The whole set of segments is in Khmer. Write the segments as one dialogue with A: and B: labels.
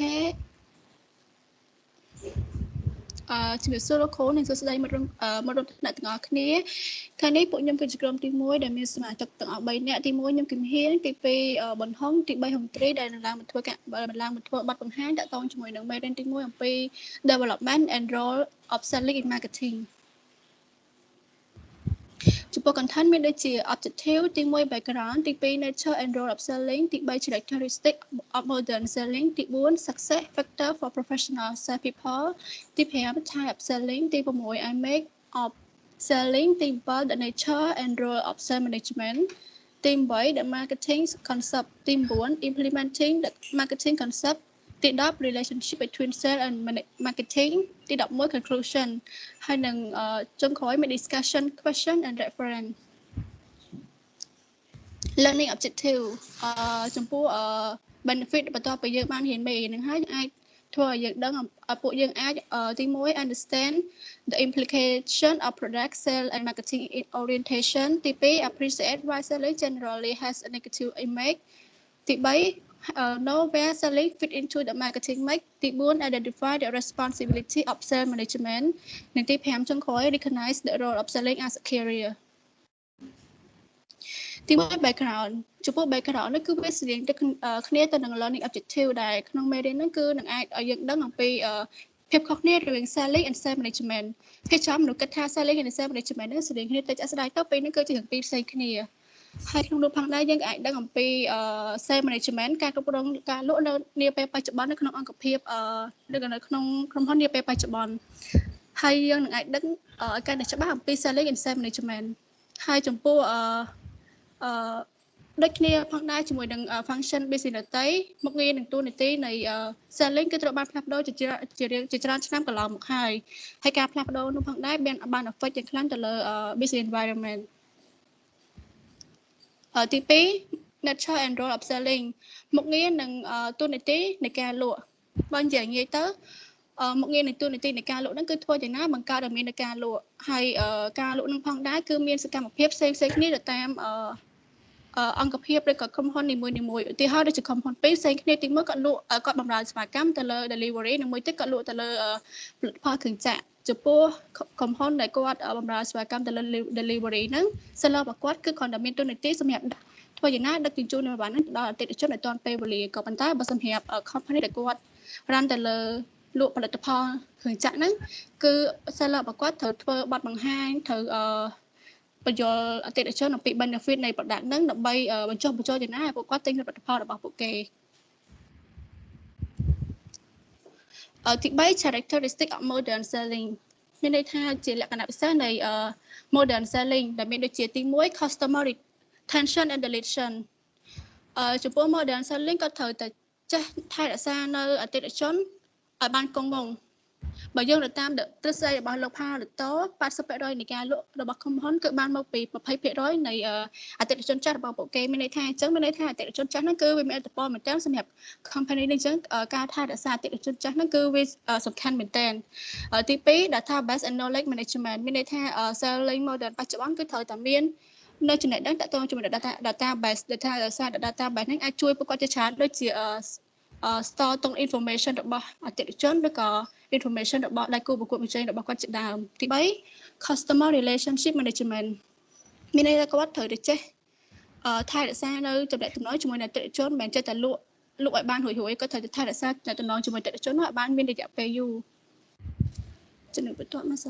A: អូខេអឺជំរាបសួរលោកគ្រូនិងសួស្តីមិត្តមិត្តរួមថ្នាក់ទាំងអស់គ្នាថ្ងៃនេះពួកខ្ញុំគឺជាក្រុមទី1ដែលមានសមាជិកទាំងអស់3នាក់ទី1ខ្ញុំគឹមហៀងទី2បន្ហុងទី3ហុងត្រីដែលនឹងឡើងមកធ្វើការឡើងមកធ្វើបទបង្ហាញតាក់ទងជាមួយនឹងមេរៀនទី1អំពី development and role of selling in marketing ចំពោះ content មានដូចជា objective ទី1 background ទី2 nature and role of selling ទី3 characteristic of modern selling ទី4 success factor for professional sales people ទី5 type of selling ទី6 I make of selling ទី7 the nature and role of sales management ទី8 the marketing concept ទី9 implementing the marketing concept ទី10 relationship between sales and marketing ទី11 conclusion ហើយនឹងចុងក្រោយមាន discussion question and reference learning objective អឺចំពោះ benefit បន្ទាប់ពីយើងបានរៀនមេហ្នឹងហើយអាចធ្វើឲ្យយើងដឹងពួកយើងអាចទី1 understand the implication of product sale and marketing orientation ទី2 appreciate why selling generally has a negative image ទី3 uh, know where selling fit into the marketing mix ទី4 identify the responsibility of sales management និងទី5ចុងក្រោយ recognize the role of selling as a career ទី1 background ចំពោះ background នេះគឺវាស្រៀងទៅគ្នាទៅនឹង learning objective ដែលក្នុងមេរៀនហ្នឹងគឺនឹងអាចឲ្យយើងដឹងអំពីភាពខុសគ្នារវាង selling and sales management គេចាំមនុស្សគិតថា selling and sales management ហ្នឹងស្រៀងគ្នាទៅចាក់ស្ដាយទៅពេលហ្នឹងគឺជាទាំងពីរផ្សេងគ្នា ហើយក្នុងនោះផងដែរយើងក៏អាចដឹងអំពី sales management ការគ្រប់គ្រងការលក់នៅនាពេលបច្ចុប្បន្ននៅក្នុងអង្គភាពឬក៏នៅក្នុងក្រុមហ៊ុននាពេលបច្ចុប្បន្នហើយយើងនឹងអាចដឹងឲ្យកាន់តែច្បាស់អំពី selling and sales management ហើយចំពោះអឺអឺដូចគ្នាផងដែរជាមួយនឹង function business ដតីមុខងារនិងតួនាទីនៃ selling គឺត្រូវបានផ្លាស់ប្ដូរជាជាជាច្រើនឆ្នាំកន្លងមកហើយហើយការផ្លាស់ប្ដូរនោះផងដែរបានបាន affect យ៉ាងខ្លាំងទៅលើ business environment ទី2 nature and role of selling មុខងារនិងទូនាទីនៃការលក់បើនិយាយងាយទៅមុខងារនៃទូនាទីនៃការលក់ហ្នឹងគឺធ្វើយ៉ាងណាបង្កើតឲ្យមាននៃការលក់ហើយការលក់នឹងផងដែរគឺមានសកម្មភាពផ្សេងផ្សេងគ្នាទៅតាមអង្គភាពឬក៏ក្រុមហ៊ុននីមួយនីមួយឧទាហរណ៍ដូចជាក្រុមហ៊ុនពីរផ្សេងគ្នាទីមួយគាត់លក់គាត់បម្រើសេវាកម្មទៅលើ delivery និងមួយទៀតគាត់លក់ទៅលើផលិតផលគ្រឿងចក្រ ចំពោះក្រុមហ៊ុនដែលគាត់បម្រើសេវាកម្មទៅលើ delivery ហ្នឹង seller របស់គាត់គឺគ្រាន់តែមានទូនាទីសម្រាប់ធ្វើយ៉ាងណាដឹកជញ្ជូននៅបានហ្នឹងដល់អតិថិជនឲ្យទាន់ពេលវេលាក៏ប៉ុន្តែបើសម្រាប់ company ដែលគាត់ run ទៅលើលក់ផលិតផលគ្រឿងចក្រហ្នឹងគឺ seller របស់គាត់ត្រូវធ្វើប័ណ្ណបង្ហាញត្រូវអឺបញ្យល់អតិថិជនអំពី benefit នៃ product ហ្នឹងដើម្បីបញ្ចុះបញ្ចូលយ៉ាងណាឲ្យពួកគាត់ទិញផលិតផលរបស់ពួកគេ ទី3 characteristic of modern selling មានន័យថាជាលក្ខណៈពិសេសនៃ modern selling ដែលមានដូចជាទី1 customer retention and deletion អឺចំពោះ modern selling ក៏ត្រូវតែចេះថែរក្សានៅអតិថិជនឲ្យបានគង់វង្ស បើយើងទៅតាមទ្រឹស្ដីរបស់លោកផាលតូ80%នៃការលក់របស់ក្រុមហ៊ុនគឺបានមកពី20%នៃអតិថិជនចាស់របស់ពួកគេមានន័យថាអញ្ចឹងមានន័យថាអតិថិជនចាស់ហ្នឹងគឺវាមានឥទ្ធិពលមែនទែនសម្រាប់ company នេះអញ្ចឹងការថែរក្សាអតិថិជនចាស់ហ្នឹងគឺវាសំខាន់មែនទែនទី2 database and knowledge management មានន័យថា selling model បច្ចុប្បន្នគឺត្រូវតែមាននៅចំណេះដឹងតទៅជាមួយ data database data សារ database ហ្នឹងអាចជួយពួកគាត់ជាច្រើនដូចជា store តុង information របស់អតិថិជនឬក៏ information របស់ដៃគូប្រកួតប្រជែងរបស់គាត់ជាដើមទី3 customer relationship management មានន័យថាគាត់ត្រូវតែចេះអឺថែរក្សានៅចំណេះតំណងជាមួយនឹងអតិថិជនមិនមែនចេះតែលក់លក់ឲ្យបានរួយរួយក៏ត្រូវតែថែរក្សាចំណេះតំណងជាមួយអតិថិជនឲ្យបានមានរយៈពេលយូរចំណុចបន្ទាប់មកស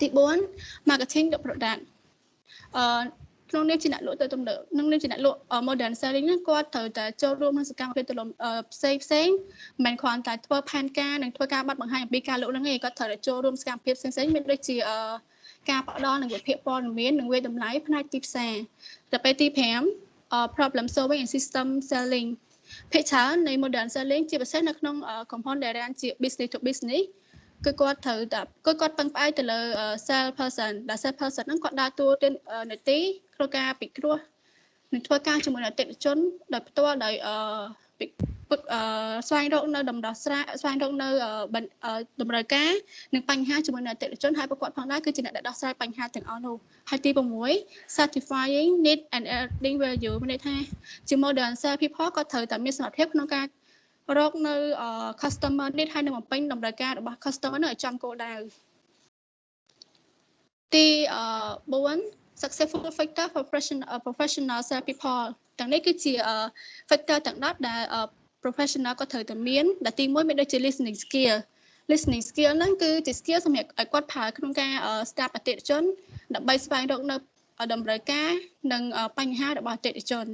A: ទី4 marketing the product អឺ ក្នុងនាមជាអ្នកលក់ទៅទំនើបក្នុងនាមជាអ្នកលក់ modern selling ហ្នឹងគាត់ត្រូវតែចូលរួមក្នុងសកម្មភាពទលំផ្សេងផ្សេងមិនមែនគ្រាន់តែធ្វើផែនការនិងធ្វើការបាត់បង្ហាញអំពីការលក់ហ្នឹងទេគាត់ត្រូវតែចូលរួមសកម្មភាពផ្សេងផ្សេងមានដូចជាការផ្ដល់នឹងវិភាគព័ត៌មាននិងវាតម្លៃផ្នែកទីផ្សារទៅពេលទី5 problem solving and system selling ភាគច្រើននៃ modern selling ជាពិសេសនៅក្នុងក្រុមហ៊ុនដែលរានជា business to business គឺគាត់ត្រូវតែគឺគាត់ពឹងផ្អែកទៅលើ sales person ដែល sales person ហ្នឹងគាត់ដើរតួនាទីក្នុងការពិគ្រោះនឹងធ្វើការជាមួយអតិថិជនដោយផ្ទាល់ដោយអឺស្វែងរកនៅដំណោះស្រាយស្វែងរកនៅតម្រូវការនិងបញ្ហាជាមួយនឹងអតិថិជនហើយប្រកបផងដែរគឺជាអ្នកដែលដោះស្រាយបញ្ហាទាំងអស់នោះហើយទី6 satisfying need and adding value មានន័យថាជា modern sales people ក៏ត្រូវតែមានសមត្ថភាពក្នុងការ រកនៅ customer need ហើយនឹងបំពេញតម្រូវការរបស់ customer នៅឲ្យចំគោលដៅទី4 successful factor for professional professional sales people ទាំងនេះគឺជា factor ទាំង10ដែល professional ក៏ត្រូវតែមានដែលទី1មានដូចជា listening skill listening skill ហ្នឹងគឺជា skill សម្រាប់ឲ្យគាត់ប្រើក្នុងការ staff អតិថិជនដើម្បីស្វែងរកនៅតម្រូវការនិងបញ្ហារបស់អតិថិជន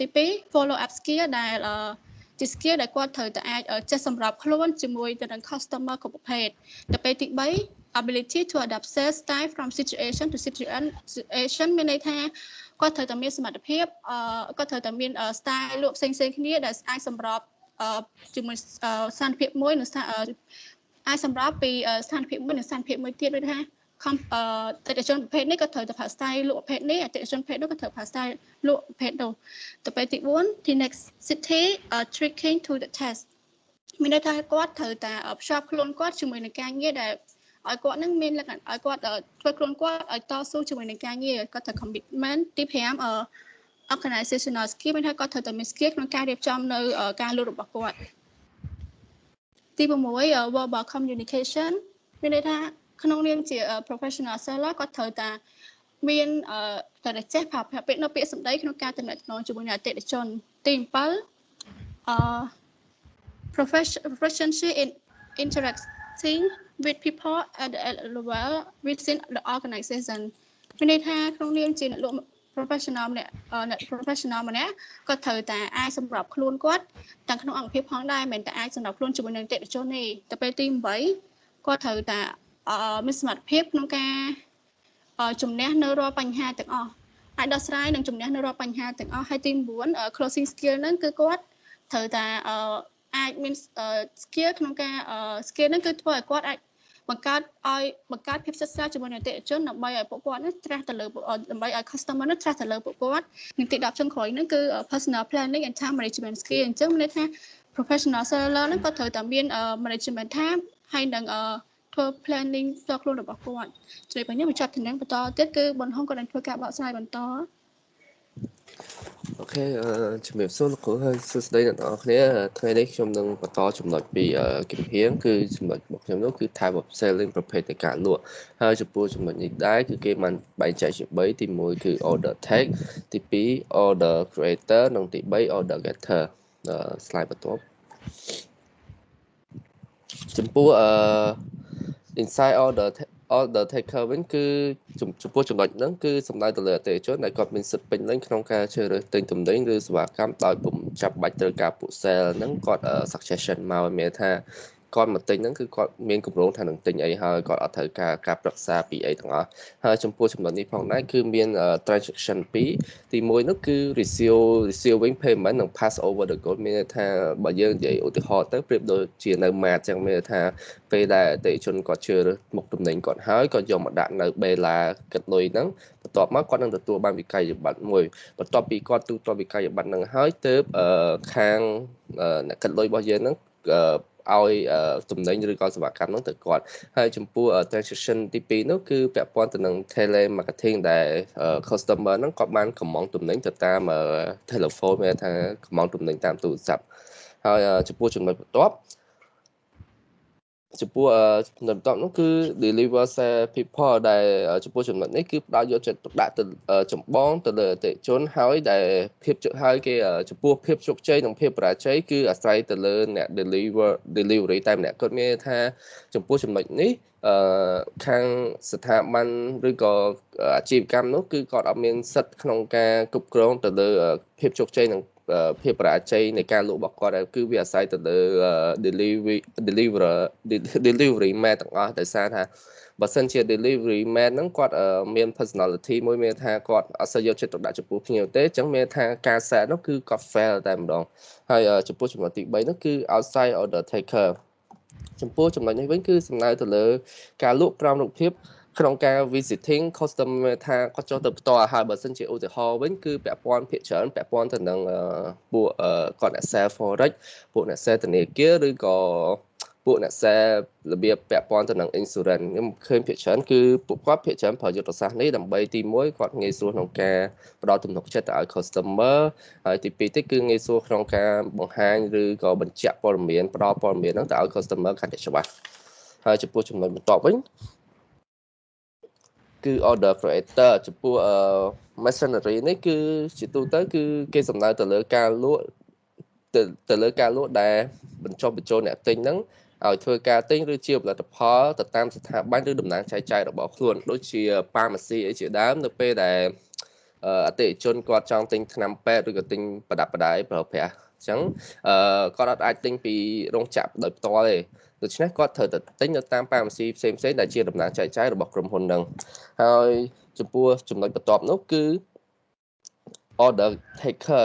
A: ទី2 follow up skill ដែល ជា skill ដែលគាត់ត្រូវតែអាចចេះសម្របខ្លួនជាមួយទៅនឹង customer គ្រប់ប្រភេទទៅពេលទី3 ability to adapt sales style from situation to situation មានន័យថាគាត់ត្រូវតែមានសមត្ថភាពគាត់ត្រូវតែមាន style លក់ផ្សេងៗគ្នាដែលអាចសម្របជាមួយស្ថានភាពមួយនិងអាចសម្របពីស្ថានភាពមួយនិងស្ថានភាពមួយទៀតដូចថាខំ អឺតេជនប្រភេទនេះក៏ត្រូវតែប្រើ style លក់ប្រភេទនេះអតិថិជនប្រភេទនោះក៏ត្រូវប្រើ style លក់ប្រភេទនោះទៅពេលទី4 the next city uh, tricking to the test មានន័យថាគាត់ត្រូវតែភ្ជាប់ខ្លួនគាត់ជាមួយនឹងការងារដែលឲ្យគាត់នឹងមានលក្ខណៈឲ្យគាត់ធ្វើខ្លួនគាត់ឲ្យតស៊ូជាមួយនឹងការងារគាត់ត្រូវ commitment ទី5អឺ organizational skill មានថាគាត់ត្រូវតែមាន skill ក្នុងការរៀបចំនៅការលក់របស់គាត់ទី6 verbal communication មានន័យថា ក្នុងនាមជា professional seller គាត់ត្រូវតាមានត្រូវតែចេះប្រើប្រាស់ពាក្យនៅពាក្យសម្ដីក្នុងការទំនាក់ទំនងជាមួយនឹងអតិថិជនទី7អឺ proficiency in interacting with people at the level within the organization មានន័យថាក្នុងនាមជាអ្នកលក់ professional ម្នាក់អ្នក professional ម្នាក់គាត់ត្រូវតែអាចសម្របខ្លួនគាត់ទាំងក្នុងអង្គភាពផងដែរមិនតែអាចសម្របខ្លួនជាមួយនឹងអតិថិជនទេទៅពេលទី8គាត់ត្រូវតែ មានសមត្ថភាពក្នុងការជំនះនៅរាល់បញ្ហាទាំងអស់អាចដោះស្រាយនិងជំនះនៅរាល់បញ្ហាទាំងអស់ហើយទី9 closing skill ហ្នឹងគឺគាត់ត្រូវតែអាចមាន skill ក្នុងការ skill ហ្នឹងគឺធ្វើឲ្យគាត់អាចបង្កើតឲ្យបង្កើតភាពសិក្សាជាមួយនឹងអតិថិជនដើម្បីឲ្យពួកគាត់នេះត្រាស់ទៅលើដើម្បីឲ្យ customer នេះត្រាស់ទៅលើពួកគាត់និងទី10ចុងក្រោយហ្នឹងគឺ personal planning and time management skill អញ្ចឹងមានន័យថា professional seller ហ្នឹងក៏ត្រូវតែមាន management time ហើយនឹង ធ្វើ planning ផ្ទាល់ខ្លួនរបស់គាត់ជួយបញ្ញបញ្ចប់តំណែងបន្តទៀតគឺបនហុងក៏នឹងធ្វើការបកស្រាយបន្ត
B: អូខេជំរាបសួរលោកគ្រូហើយសួស្តីអ្នកនរគ្នាថ្ងៃនេះខ្ញុំនឹងបន្តចំណុចពីគម្រាមគឺចំណុចរបស់ខ្ញុំនោះគឺ type of selling ប្រភេទនៃការលក់ហើយចំពោះចំណុចនេះដែរគឺគេបានបែងចែកជា3ទី1គឺ order take ទី2 order creator និងទី3 order getter slide បន្ទាប់ចំពោះអឺ inside order order taker វិញគឺចំពោះចំណុចហ្នឹងគឺសំដៅទៅលើអតិថិជនដែលគាត់មានសិទ្ធិពេញលេញក្នុងការជ្រើសរើសទិញទំនិញឬសេវាកម្មដោយពុំចាប់បាច់ត្រូវការពួក sale ហ្នឹងគាត់ suggestion មកមានថា គាត់មកទិញហ្នឹងគឺគាត់មានគម្រោងថានឹងទិញអីហើយគាត់អត់ត្រូវការការប្រឹក្សាពីអីទាំងអស់ហើយចំពោះចំណុចនេះផងដែរគឺមាន transaction 2ទី1នោះគឺ receive receiving payment និង pass over the goal មានន័យថាបើយើងនិយាយឧទាហរណ៍ទៅប្រៀបដូចជានៅ mat ចឹងមានន័យថាពេលដែលអតិថិជនគាត់ជឿមុខទំនិញគាត់ហើយគាត់យកមកដាក់នៅ Bella គិតលុយហ្នឹងបន្ទាប់មកគាត់នឹងទទួលបានវិក័យប័ត្រមួយបន្ទាប់ពីគាត់ទូទាត់វិក័យប័ត្រហ្នឹងហើយទើបខាងអ្នកគិតលុយរបស់យើងហ្នឹង ឲ្យទំនិញឬក៏សេវាកម្មនោះទៅគាត់ហើយចំពោះ transaction ទី2នោះគឺពាក់ព័ន្ធទៅនឹង tele marketing ដែល customer ហ្នឹងគាត់បានកម្មង់ទំនិញទៅតាម telephone មានថាកម្មង់ទំនិញតាមទូរស័ព្ទហើយចំពោះចំណុចបន្ទាប់ ចំពោះចំណុចបន្ទាប់នោះគឺ deliver people ដែលចំពោះចំណុចនេះគឺផ្ដោតយកចិត្តទុកដាក់ទៅចម្បងទៅលើអតិថិជនហើយដែលភាពហើយគេចំពោះភាពជោគជ័យនិងភាពបរាជ័យគឺអាស្រ័យទៅលើអ្នក deliver delivery តែម្នាក់គាត់មានថាចំពោះចំណុចនេះអឺខាងស្ថាប័នឬក៏អាជីវកម្មនោះគឺគាត់អត់មានសិទ្ធិក្នុងការគ្រប់គ្រងទៅលើភាពជោគជ័យនិង ភាពបរាជ័យនៃការលក់របស់គាត់គឺវាអាស្រ័យទៅលើ delivery deliver delivery man ទាំងអស់ដោយសារថាបើសិនជា delivery man ហ្នឹងគាត់មាន personality មួយមានថាគាត់អត់សូវយកចិត្តទុកដាក់ចំពោះភ្ញៀវទេអញ្ចឹងមានថាការ set នោះគឺគាត់ fail តែម្ដងហើយចំពោះចំណុចទី3នោះគឺ outside order taker ចំពោះចំណុចនេះវិញគឺសំដៅទៅលើការលក់ក្រោមរូបភាព ក្នុងការ visiting customer ថាគាត់ចុះទៅផ្ទាល់ហើយបើសិនជាឧទាហរណ៍វិញគឺពាក់ព័ន្ធភាគច្រើនពាក់ព័ន្ធទៅនឹងពួកគាត់អ្នក sell forex ពួកអ្នក sell ធនាគារឬក៏ពពួកអ្នកសេរបៀបពាក់ព័ន្ធទៅនឹង insurance ខ្ញុំឃើញភាគច្រើនគឺពួកគាត់ភាគច្រើនប្រើយុទ្ធសាស្ត្រនេះដើម្បីទី1គាត់ងាយស្រួលក្នុងការផ្ដល់ទំនុកចិត្តទៅឲ្យ customer ហើយទី2ទៀតគឺងាយស្រួលក្នុងការបង្ហាញឬក៏បញ្ជាក់ព័ត៌មានផ្ដល់ព័ត៌មានហ្នឹងទៅឲ្យ customer កាន់តែច្បាស់ហើយចំពោះចំណុចបន្ទាប់វិញ គឺ order creator ចំពោះ machinery នេះគឺជាទូទៅ គឺគេសំដៅទៅលើការលក់ទៅទៅលើការលក់ដែលបញ្ចុះបញ្ចូលអ្នកទិញហ្នឹងឲ្យធ្វើការទិញឬជាផលិតផលទៅតាមស្ថាប័នឬតំណាងចែកចាយរបស់ខ្លួនដូចជាប៉ាម៉ាស៊ីអីជាដើមនៅពេលដែលអតិថិជនគាត់ចង់ទិញថ្នាំពេទ្យឬក៏ទិញប្រដាប់ប្រដាយប្រើប្រាស់អញ្ចឹងគាត់អាចទិញពីរោងចក្រដោយផ្ទាល់ទេ ដូច្នេះគាត់ត្រូវតែទិញនៅតាមប៉ាម៉ាស៊ីផ្សេងផ្សេងដែលជាតំណាងចែកចាយរបស់ក្រុមហ៊ុនហ្នឹងហើយចំពោះចំណុចបន្ទាប់នោះគឺ order taker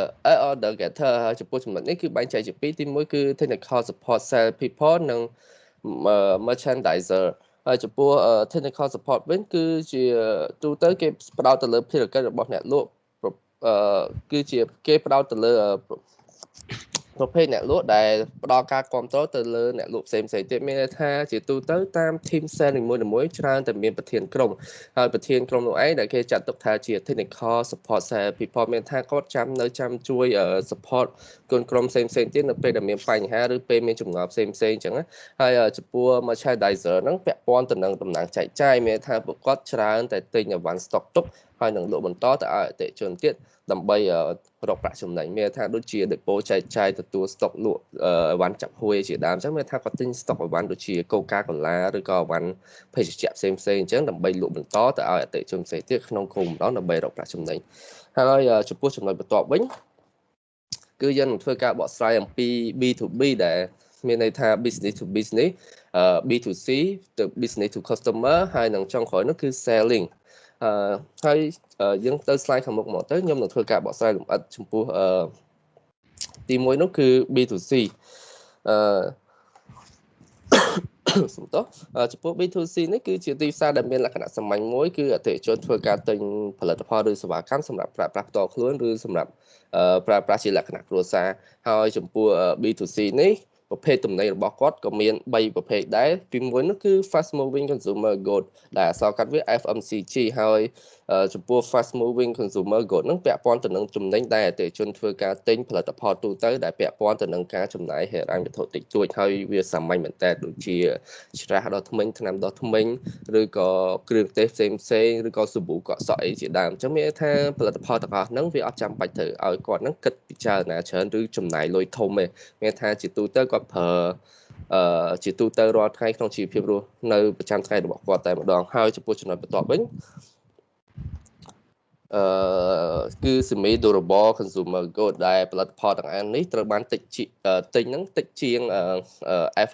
B: order getter ហើយចំពោះចំណុចនេះគឺបែងចែកជាពីរទី1គឺ technical support sales people និង merchandiser ហើយចំពោះ technical support វិញគឺជាទូទៅគេផ្ដោតទៅលើភារកិច្ចរបស់អ្នកលក់គឺជាគេផ្ដោតទៅលើ ប្រភេទអ្នកលក់ដែលផ្ដល់ការគ្រប់គ្រងទៅលើអ្នកលក់ផ្សេងផ្សេងទៀតមានន័យថាជាទូទៅតាម team sale នីមួយៗច្រើនតែមានប្រធានក្រុមហើយប្រធានក្រុមនោះឯងដែលគេចាត់ទុកថាជា technical support sale people មានថាគាត់ចាំនៅចាំជួយ support គុនក្រុមផ្សេងផ្សេងទៀតនៅពេលដែលមានបញ្ហាឬពេលមានចម្ងល់ផ្សេងផ្សេងអញ្ចឹងហើយចំពោះ merchandiser ហ្នឹងពាក់ព័ន្ធទៅនឹងតំណែងចែកចាយមានថាពួកគាត់ច្រើនតែទិញអវ៉ាន់ stock ទុក ហើយនឹងលក់បន្តទៅឲ្យអតិថិជនទៀតដើម្បីរកប្រាក់ចំណេញមានថាដូចជា depo ចែកចាយទទួល stock លក់អីវ៉ាន់ចាប់ហួយជាដើមអញ្ចឹងមានថាគាត់ទិញ stock អីវ៉ាន់ដូចជា Coca-Cola ឬក៏អីវ៉ាន់ភេសជ្ជៈផ្សេងផ្សេងអញ្ចឹងដើម្បីលក់បន្តទៅឲ្យអតិថិជនផ្សេងទៀតក្នុងគោលបំណងដើម្បីរកប្រាក់ចំណេញហើយចំពោះចំណុចបន្ទាប់វិញគឺយើងនឹងធ្វើការបកស្រាយអំពី B2B ដែលមានន័យថា business to business B2C ទៅ business to customer ហើយនឹងចុងក្រោយនោះគឺ selling អឺហើយយើងទៅ slide ខាងមុខមកទៅខ្ញុំនឹងធ្វើការបកស្រាយលម្អិតចំពោះអឺទី1នោះគឺ B2C អឺសំទោសចំពោះ B2C នេះគឺជាទីផ្សារដែលមានលក្ខណៈសាមញ្ញមួយគឺអតិថិជនធ្វើការទិញផលិតផលឬសេវាកម្មសម្រាប់ប្រើប្រាស់ផ្ទាល់ខ្លួនឬសម្រាប់ប្រើប្រាស់ជាលក្ខណៈគ្រួសារហើយចំពោះ B2C នេះ ប្រភេទទំនិញរបស់គាត់ក៏មាន3ប្រភេទដែរទី1នោះគឺ fast moving consumer good ដែលអក្សរកាត់វា FMCG ហើយចំពោះ fast moving consumer good នឹងពាក់ព័ន្ធទៅនឹងចំណេញដែលអតិថិជនធ្វើការទិញផលិតផលទូទៅដែលពាក់ព័ន្ធទៅនឹងការចំណាយហិរញ្ញវត្ថុតិចតួចហើយវាសាមញ្ញមែនតើដូចជាច្រាសដល់ថ្មិញថ្នាំដល់ថ្មិញឬក៏គ្រឿងទេសផ្សេងផ្សេងឬក៏សាប៊ូកក់សក់អីជាដើមអញ្ចឹងមានថាផលិតផលទាំងអស់ហ្នឹងវាអត់ចាំបាច់ត្រូវឲ្យគាត់ហ្នឹងគិតពិចារណាច្រើនឬចំណាយលុយធំទេមានថាជាទូទៅគាត់ប្រើអឺជាទូទៅរាល់ថ្ងៃក្នុងជីវភាពរស់នៅប្រចាំថ្ងៃរបស់គាត់តែម្ដងហើយចំពោះចំណុចបន្ទាប់វិញ អឺគឺ semi durable consumer good ដែលផលិតផលទាំងអាននេះត្រូវបានតិចទិញហ្នឹងតិចជាង F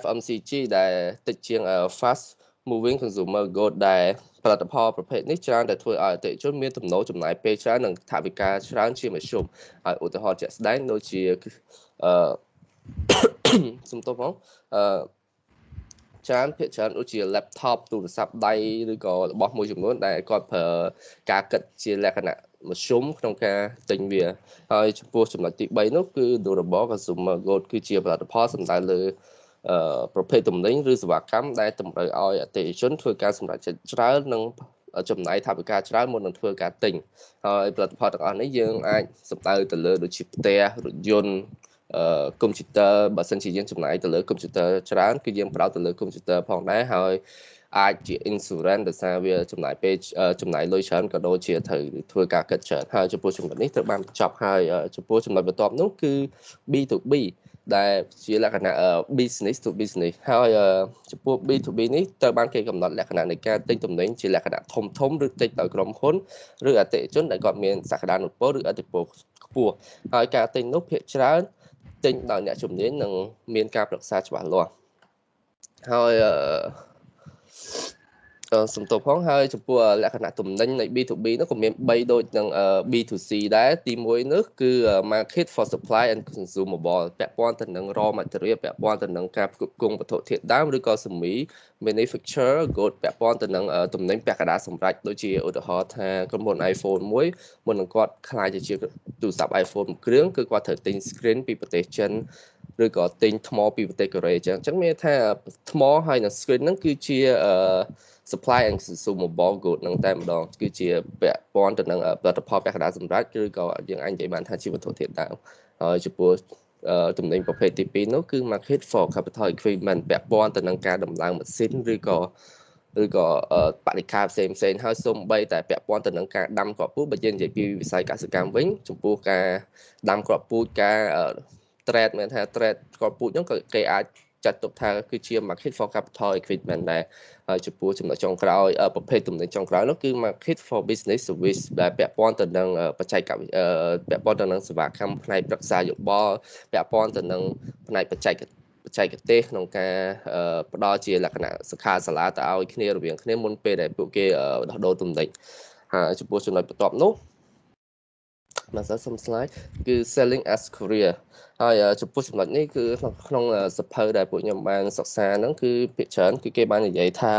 B: FMCG ដែលតិចជាង fast moving consumer good ដែលផលិតផលប្រភេទនេះច្រើនតែធ្វើឲ្យអតិថិជនមានទំនោរចំណាយពេលច្រើននិងថវិកាច្រើនជាមធ្យមហើយឧទាហរណ៍ជាក់ស្ដែងដូចជាអឺសំទោសផងអឺ ច្រើនភាគច្រើនដូចជា laptop ទូរស័ព្ទដៃឬក៏របស់មួយចំនួនដែលគាត់ប្រើការគិតជាលក្ខណៈមធ្យមក្នុងការទិញវាហើយចំពោះចំណុចទី3នោះគឺ durable consumer good គឺជាផលិតផលសំដៅលើអឺប្រភេទទំនិញឬសេវាកម្មដែលតម្រូវឲ្យអតិថិជនធ្វើការសម្រេចចិត្តច្រើននិងចំណាយថវិកាច្រើនមុននឹងធ្វើការទិញហើយផលិតផលទាំងអស់នេះយើងអាចសំដៅទៅលើដូចជាផ្ទះរថយន្ត កុំព្យូទ័របើសិនជាយើងចំណាយទៅលើកុំព្យូទ័រច្រើនគឺយើងផ្ដោតទៅលើកុំព្យូទ័រផងដែរហើយអាចជា insurance ដោយសារវាចំណាយពេលចំណាយលុយច្រើនក៏ដូចជាត្រូវធ្វើការកិត្តច្រើនហើយចំពោះចំណុចនេះត្រូវបានបញ្ចប់ហើយចំពោះចំណុចបន្ទាប់នោះគឺ B2B ដែលជាលក្ខណៈ business to business ហើយចំពោះ B2B នេះត្រូវបានគេកំណត់លក្ខណៈនៃការទិញទំនិញជាលក្ខណៈធំធំឬទិញដោយក្រុមហ៊ុនឬអតិថិជនដែលគាត់មានសក្តានុពលឬអតិពលខ្ពស់ហើយការទិញនោះភាគច្រើន ទិញដោយអ្នកជំនាញនិងមានការប្រឹក្សាច្បាស់លាស់ហើយ សំទោសផងហើយចំពោះលក្ខណៈទំនិញនៃ B2B នោះក៏មាន3ដូចនឹង B2C ដែរទី1នោះគឺ market for supply and consumable ពាក់ព័ន្ធទៅនឹង raw material ពាក់ព័ន្ធទៅនឹងការផ្គត់ផ្គង់វត្ថុធាតុដើមឬក៏សេមី manufacture good ពាក់ព័ន្ធទៅនឹងទំនិញពាក់កណ្ដាលសម្រាប់ដូចជាឧទាហរណ៍ថាក្រុមហ៊ុន iPhone មួយមុននឹងគាត់ខ្លាយទៅជាទូរស័ព្ទ iPhone មួយគ្រឿងគឺគាត់ត្រូវទិញ screen ពីប្រទេសចិនឬក៏ទិញថ្មពីប្រទេសកូរ៉េអញ្ចឹងអញ្ចឹងមានថាថ្មហើយនឹង screen ហ្នឹងគឺជាអឺ supply and consumable good ហ្នឹងតែម្ដងគឺជាពាក់ព័ន្ធទៅនឹងផលិតផលពាក់កណ្ដាលសម្រាប់ឬក៏យើងអាចនិយាយបានថាជាវត្ថុធាតុដើមហើយចំពោះទំនិញប្រភេទទី2នោះគឺ market for capital equipment ពាក់ព័ន្ធទៅនឹងការដំឡើងម៉ាស៊ីនឬក៏ឬក៏បរិការផ្សេងផ្សេងហើយសូម្បីតែពាក់ព័ន្ធទៅនឹងការដាំគ្រាប់ពូជបើយើងនិយាយពីវិស័យកសិកម្មវិញចំពោះការដាំគ្រាប់ពូជការ trade មានថា trade គ្រាប់ពូជហ្នឹងក៏គេអាច ចាត់ទុកថាគឺជា market for capital equipment ដែរហើយចំពោះចំណុចចុងក្រោយប្រភេទទំនិញចុងក្រោយនោះគឺ market for business service ដែលពាក់ព័ន្ធទៅនឹងបច្ចេកវិទ្យាពាក់ព័ន្ធទៅនឹងសេវាកម្មផ្នែកប្រឹក្សាយោបល់ពាក់ព័ន្ធទៅនឹងផ្នែកបច្ចេកបច្ចេកទេសក្នុងការផ្ដល់ជាលក្ខណៈសិក្ខាសាលាទៅឲ្យគ្នារវាងគ្នាមុនពេលដែលពួកគេដោះដូរទំនិញហើយចំពោះចំណុចបន្ទាប់នោះ មកសិស្សសុំ slide គឺ selling as career ហើយចំពោះចំណុចនេះគឺក្នុងសភៅដែលពួកខ្ញុំបានសិក្សាហ្នឹងគឺភាគច្រើនគឺគេបាននិយាយថា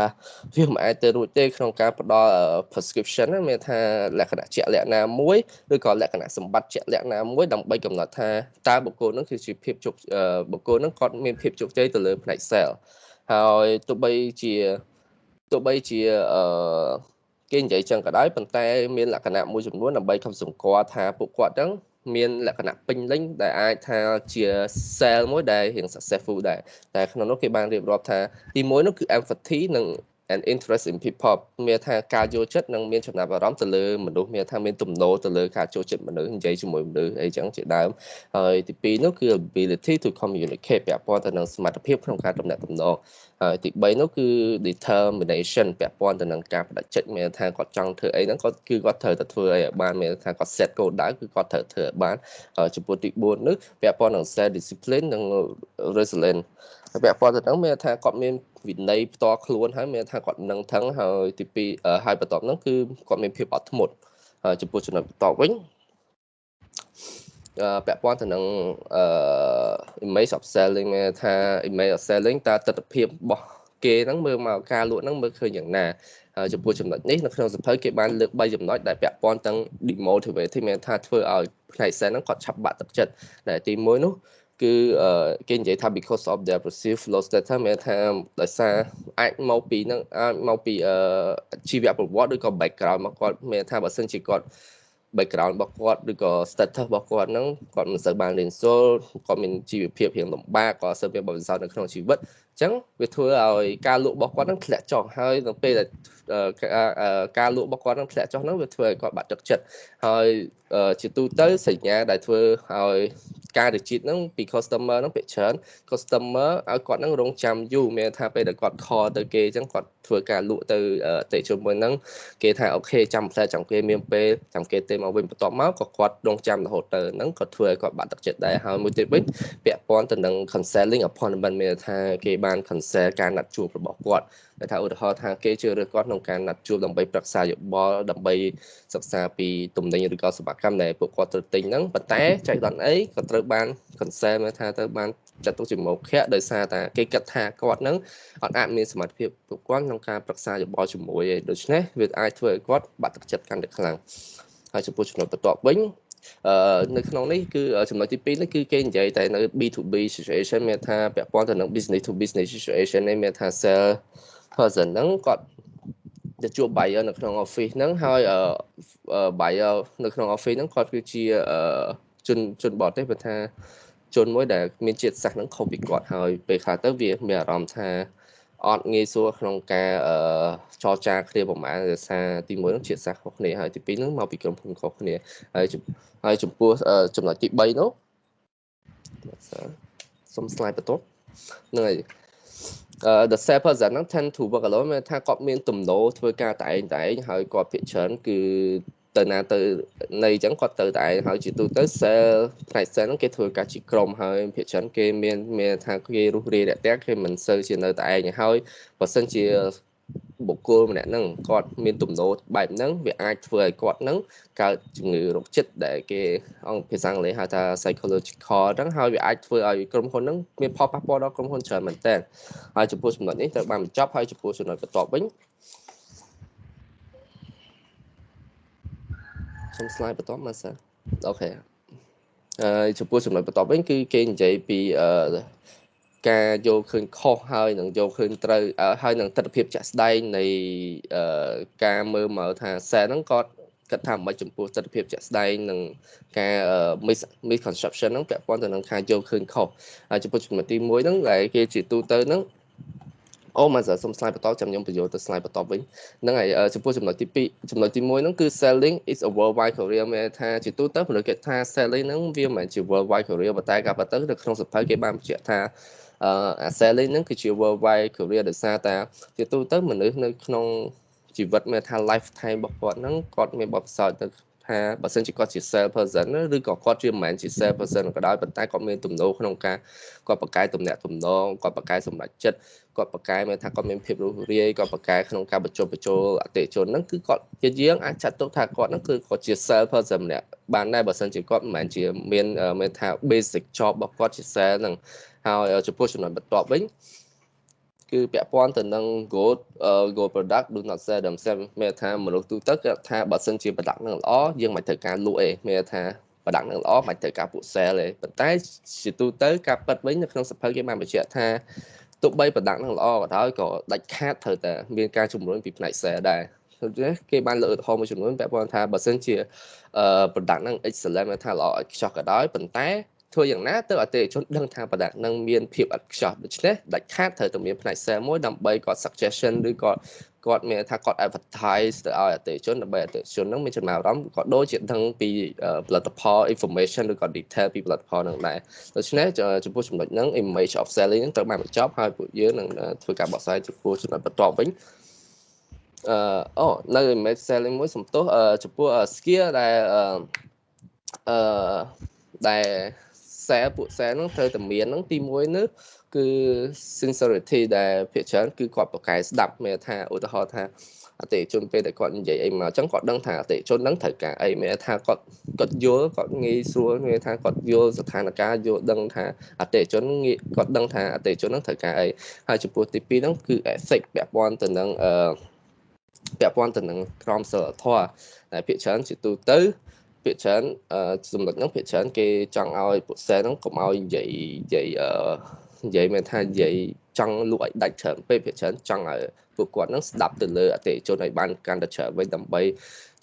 B: វាមិនអាចទៅរួចទេក្នុងការផ្ដល់ prescription មានថាលក្ខណៈជាក់លាក់ណាមួយឬក៏លក្ខណៈសម្បត្តិជាក់លាក់ណាមួយដើម្បីកំណត់ថាតើបុគ្គលហ្នឹងគឺជាភាពជោគបុគ្គលហ្នឹងគាត់មានភាពជោគជ័យទៅលើផ្នែក sale ហើយទោះបីជាទោះបីជាអឺ គេនិយាយចឹងក៏ដោយប៉ុន្តែមានលក្ខណៈមួយចំនួនដើម្បីខំសម្គាល់ថាពួកគាត់ហ្នឹងមានលក្ខណៈពេញលេញដែលអាចថាជា sale មួយដែលរៀង successful ដែរតែក្នុងនោះគេបានរៀបរាប់ថាទីមួយនោះគឺ empathy និង and interest in people មានថាការយល់ចិត្តនិងមានចំណាប់អារម្មណ៍ទៅលើមនុស្សមានថាមានទំនោរទៅលើការចូលចិត្តមនុស្សនិយាយជាមួយមនុស្សអីចឹងជាដើមហើយទី2នោះគឺ ability to communicate ពាក់ព័ន្ធទៅនឹងសមត្ថភាពក្នុងការទំនាក់ទំនងហើយទី3នោះគឺ determination ពាក់ព័ន្ធទៅនឹងការបដិចិត្តមានថាគាត់ចង់ធ្វើអីហ្នឹងគាត់គឺគាត់ត្រូវតែធ្វើអីឲ្យបានមានថាគាត់ set goal ដៅគឺគាត់ត្រូវធ្វើឲ្យបានហើយចំពោះទី4នោះពាក់ព័ន្ធនឹង self discipline និង resilience ពាក់ព័ន្ធទៅនឹងមានថាគាត់មានវិន័យផ្ទាល់ខ្លួនហើយមានថាគាត់នឹងថឹងហើយទី2ហើយបន្ទាប់ហ្នឹងគឺគាត់មានភាពអត់ធ្មត់ហើយចំពោះចំណុចបន្ទាប់វិញពាក់ព័ន្ធទៅនឹង image of selling មានថា image of selling តើទស្សនភាពរបស់គេហ្នឹងមើលមកការលក់ហ្នឹងមើលឃើញយ៉ាងណាចំពោះចំណុចនេះនៅក្នុងសភៅគេបានលើក3ចំណុចដែលពាក់ព័ន្ធទាំង demotivate មានថាធ្វើឲ្យផ្នែក sales ហ្នឹងគាត់ឆាប់បាក់ទឹកចិត្តដែលទី1នោះ គឺគេនិយាយថា because of their perceived low status មានថាដោយសារអាចមកពីនឹងអាចមកពីជីវប្រវត្តិឬក៏ background មកគាត់មានថាបើសិនជាគាត់ background របស់គាត់ឬក៏ status របស់គាត់ហ្នឹងគាត់មិនសូវបានរៀនសូត្រគាត់មានជីវភាពរៀងលំបាកក៏សូវមានបទពិសោធន៍នៅក្នុងជីវិតអញ្ចឹងវាធ្វើឲ្យការលក់របស់គាត់ហ្នឹងធ្លាក់ចុះហើយនៅពេលដែលការលក់របស់គាត់ហ្នឹងធ្លាក់ចុះហ្នឹងវាធ្វើឲ្យគាត់បាត់ទឹកចិត្តហើយជាទូទៅសញ្ញាដែលធ្វើឲ្យ ការរជាតិហ្នឹងពី customer ហ្នឹងភាគច្រើន customer ឲ្យគាត់ហ្នឹងរងចាំយូរមានថាពេលដែលគាត់ call ទៅគេអញ្ចឹងគាត់ធ្វើការលក់ទៅអតិជនមួយហ្នឹងគេថាអូខេចាំផ្លែចាំគេមានពេលចាំគេទេមកវិញបន្ទាប់មកក៏គាត់រងចាំរហូតទៅហ្នឹងក៏ធ្វើឲ្យគាត់បាត់ទឹកចិត្តដែរហើយមួយទៀតវិញពាក់ព័ន្ធទៅនឹង counseling appointment មានថាគេបាន counsel ការណាត់ជួបរបស់គាត់ តែថាឧទាហរណ៍ថាគេជឿរើសគាត់ក្នុងការណាត់ជួបដើម្បីប្រឹក្សាយោបល់ដើម្បីសិក្សាពីទំនិញឬក៏សេវាកម្មដែលពួកគាត់ត្រូវទិញហ្នឹងប៉ុន្តែចៃដន្យអីក៏ត្រូវបាន consent មកថាទៅបានចាត់ទុកជាមុខៈដោយសារតែគេគិតថាគាត់ហ្នឹងអត់អាចមានសមត្ថភាពគ្រប់គ្រាន់ក្នុងការប្រឹក្សាយោបល់ជាមួយឯងដូច្នេះវាអាចធ្វើឲ្យគាត់បាត់ទឹកចិត្តកាន់តែខ្លាំងហើយចំពោះចំណុចបន្ទាប់វិញអឺនៅក្នុងនេះគឺចំណុចទី2នេះគឺគេនិយាយតែនៅ B2B situation មានថាពាក់ព័ន្ធទៅនឹង business to business situation នេះមានថា sell person ហ្នឹងគាត់ទៅជួប buyer នៅក្នុង office ហ្នឹងហើយ buyer នៅក្នុង office ហ្នឹងគាត់គឺជាជនជនបរទេសបើថាជនមួយដែលមានជាតិសាសន៍ហ្នឹងខុសពីគាត់ហើយពេលខ្លះទៅវាមានអារម្មណ៍ថាអត់ងាយស្រួលក្នុងការចរចាគ្នាប្រហែលដោយសារទី1នោះជាតិសាសន៍ខុសគ្នាហើយទី2នោះមកពីក្រុមហ៊ុនខុសគ្នាហើយហើយចំពោះចំណុចទី3នោះសុំ slide បន្ទាប់ហ្នឹងហើយ the same person ហ្នឹង tend to work alone មានថាគាត់មានទំនោរធ្វើការតែឯងតែឯងហើយគាត់ភាគច្រើនគឺទៅណាទៅនៃអញ្ចឹងគាត់ទៅតែឯងហើយជាទូទៅ sell ផ្នែក sell ហ្នឹងគេធ្វើការជាក្រុមហើយភាគច្រើនគេមានមានថាគេរុះរាយរាក់ទាក់គេមិនសូវជានៅតែឯងហើយបើសិនជា បុគ្គលម្នាក់ហ្នឹងគាត់មានទំនោរបែបហ្នឹងវាអាចធ្វើឲ្យគាត់ហ្នឹងកើតជំងឺរោគចិត្តដែលគេអង្គភាសាអង់គ្លេសហៅថា psychological ហ្នឹងហើយវាអាចធ្វើឲ្យក្រុមហ៊ុនហ្នឹងមានផលប៉ះពាល់ដល់ក្រុមហ៊ុនច្រើនមែនតើហើយចំពោះចំណុចនេះត្រូវបានបញ្ចប់ហើយចំពោះចំណុចបន្ទាប់វិញខ្ញុំ slide បន្ទាប់មកសិនអូខេហើយចំពោះចំណុចបន្ទាប់វិញគឺគេនិយាយពីអឺ ការយកឃើញខុសហើយនឹងយកឃើញត្រូវហើយនឹងទស្សនវិជ្ជាជាក់ស្ដែងនៃការមើលមកថាសែហ្នឹងគាត់គិតថាមិនចំពោះទស្សនវិជ្ជាជាក់ស្ដែងនិងការ misconception ហ្នឹងពាក់ព័ន្ធទៅនឹងការយកឃើញខុសហើយចំពោះចំណុចទី1ហ្នឹងដែលគេជាទូទៅហ្នឹងអូមកសើសុំ slide បន្តចាំខ្ញុំបញ្យល់ទៅ slide បន្តវិញហ្នឹងហើយចំពោះចំណុចទី2ចំណុចទី1ហ្នឹងគឺ selling is a worldwide career មានថាជាទូទៅពលរដ្ឋគេថា selling ហ្នឹងវាមិនមែនជា worldwide career ប៉ុន្តែការពិតទៅនៅក្នុងសភៅគេបានបញ្ជាក់ថា អឺអា selling ហ្នឹងគឺជា worldwide career ដោយសារតែជាទូទៅមនុស្សនៅក្នុងជីវិតមានថា lifetime របស់គាត់ហ្នឹងគាត់មានបទពិសោធន៍ទៅថាបើសិនជាគាត់ជា sales person ឬក៏គាត់ជាមិនមែនជា sales person ក៏ដោយប៉ុន្តែគាត់មានទំនោរក្នុងការគាត់បកកែទំនាក់ទំនងគាត់បកកែសម្រេចចិត្តគាត់បកកែមានថាគាត់មានភាពរួសរាយគាត់បកកែក្នុងការបញ្ចុះបញ្ចូលអតិថិជនហ្នឹងគឺគាត់ជាយើងអាចចាត់ទុកថាគាត់ហ្នឹងគឺគាត់ជា sales person ម្នាក់បានដែរបើសិនជាគាត់មិនមែនជាមានមានថា basic job របស់គាត់ជា sales ហ្នឹង ហើយចំពោះចំណុចបន្ទាប់វិញគឺពាក់ព័ន្ធទៅនឹង good good product do not sell themselves មានថាមនុស្សទូទៅគាត់ថាបើសិនជា product នឹងល្អយើងមិនត្រូវការលក់ទេមានថា product នឹងល្អមិនត្រូវការពួក sell ទេប៉ុន្តែជាទូទៅការប៉ັດវិញនៅក្នុងសភៅគេបានបញ្ជាក់ថាទោះបី product នឹងល្អក៏ដោយក៏ដាច់ខាតត្រូវតែមានការជំរុញពីផ្នែក sell ដែរគេបានលើកឧទាហរណ៍មួយចំនួនពាក់ព័ន្ធថាបើសិនជា product នឹង excellent ថាល្អឥតខ្ចោះក៏ដោយប៉ុន្តែ ធ្វើយ៉ាងណាទៅអតិថិជនដឹងថាប្រដាប់នឹងមានភាពឥតខ្ចោះដូច្នេះដាច់ខាតត្រូវតែមានផ្នែក sale មួយដើម្បីគាត់ suggestion ឬគាត់គាត់មានថាគាត់ advertise ទៅឲ្យអតិថិជនដើម្បីអតិថិជននឹងមានចំណាប់អារម្មណ៍ក៏ដូចជាដឹងពីផលិតផល information ឬក៏ detail ពីផលិតផលនឹងដែរដូច្នេះចំពោះចំណុចហ្នឹង image of selling ហ្នឹងត្រូវបានបញ្ចប់ហើយពួកយើងនឹងធ្វើការបកស្រាយចំពោះចំណុចបន្ទាប់វិញអឺអូនៅ image selling មួយសំទោសចំពោះ skill ដែលអឺដែល សែពួកសែហ្នឹងត្រូវតែមានហ្នឹងទី1នោះគឺ sincerity ដែលភាគច្រើនគឺគាត់ប្រកែស្ដាប់មានថាឧទាហរណ៍ថាអតិជនពេលដែលគាត់និយាយអីមកអញ្ចឹងគាត់ដឹងថាអតិជនហ្នឹងត្រូវការអីមានថាគាត់គាត់យល់គាត់ងាយស្រួលមានថាគាត់យល់ស្ថានភាពយល់ដឹងថាអតិជនងាយគាត់ដឹងថាអតិជនហ្នឹងត្រូវការអីហើយចំពោះទី2ហ្នឹងគឺ ethic ពាក់ព័ន្ធទៅនឹងអឺពាក់ព័ន្ធទៅនឹងក្រមសីលធម៌ដែលភាគច្រើនជាទូទៅ ភាគច្រើនចំណុចហ្នឹងភាគច្រើនគេចង់ឲ្យពួកសែនហ្នឹងកុំឲ្យនិយាយនិយាយនិយាយមែនថានិយាយចង់លក់ឲ្យដាច់ច្រើនពេកភាគច្រើនចង់ឲ្យពួកគាត់ហ្នឹងស្ដាប់ទៅលើអតិថិជនឲ្យបានកាន់តែច្រើនវិញដើម្បី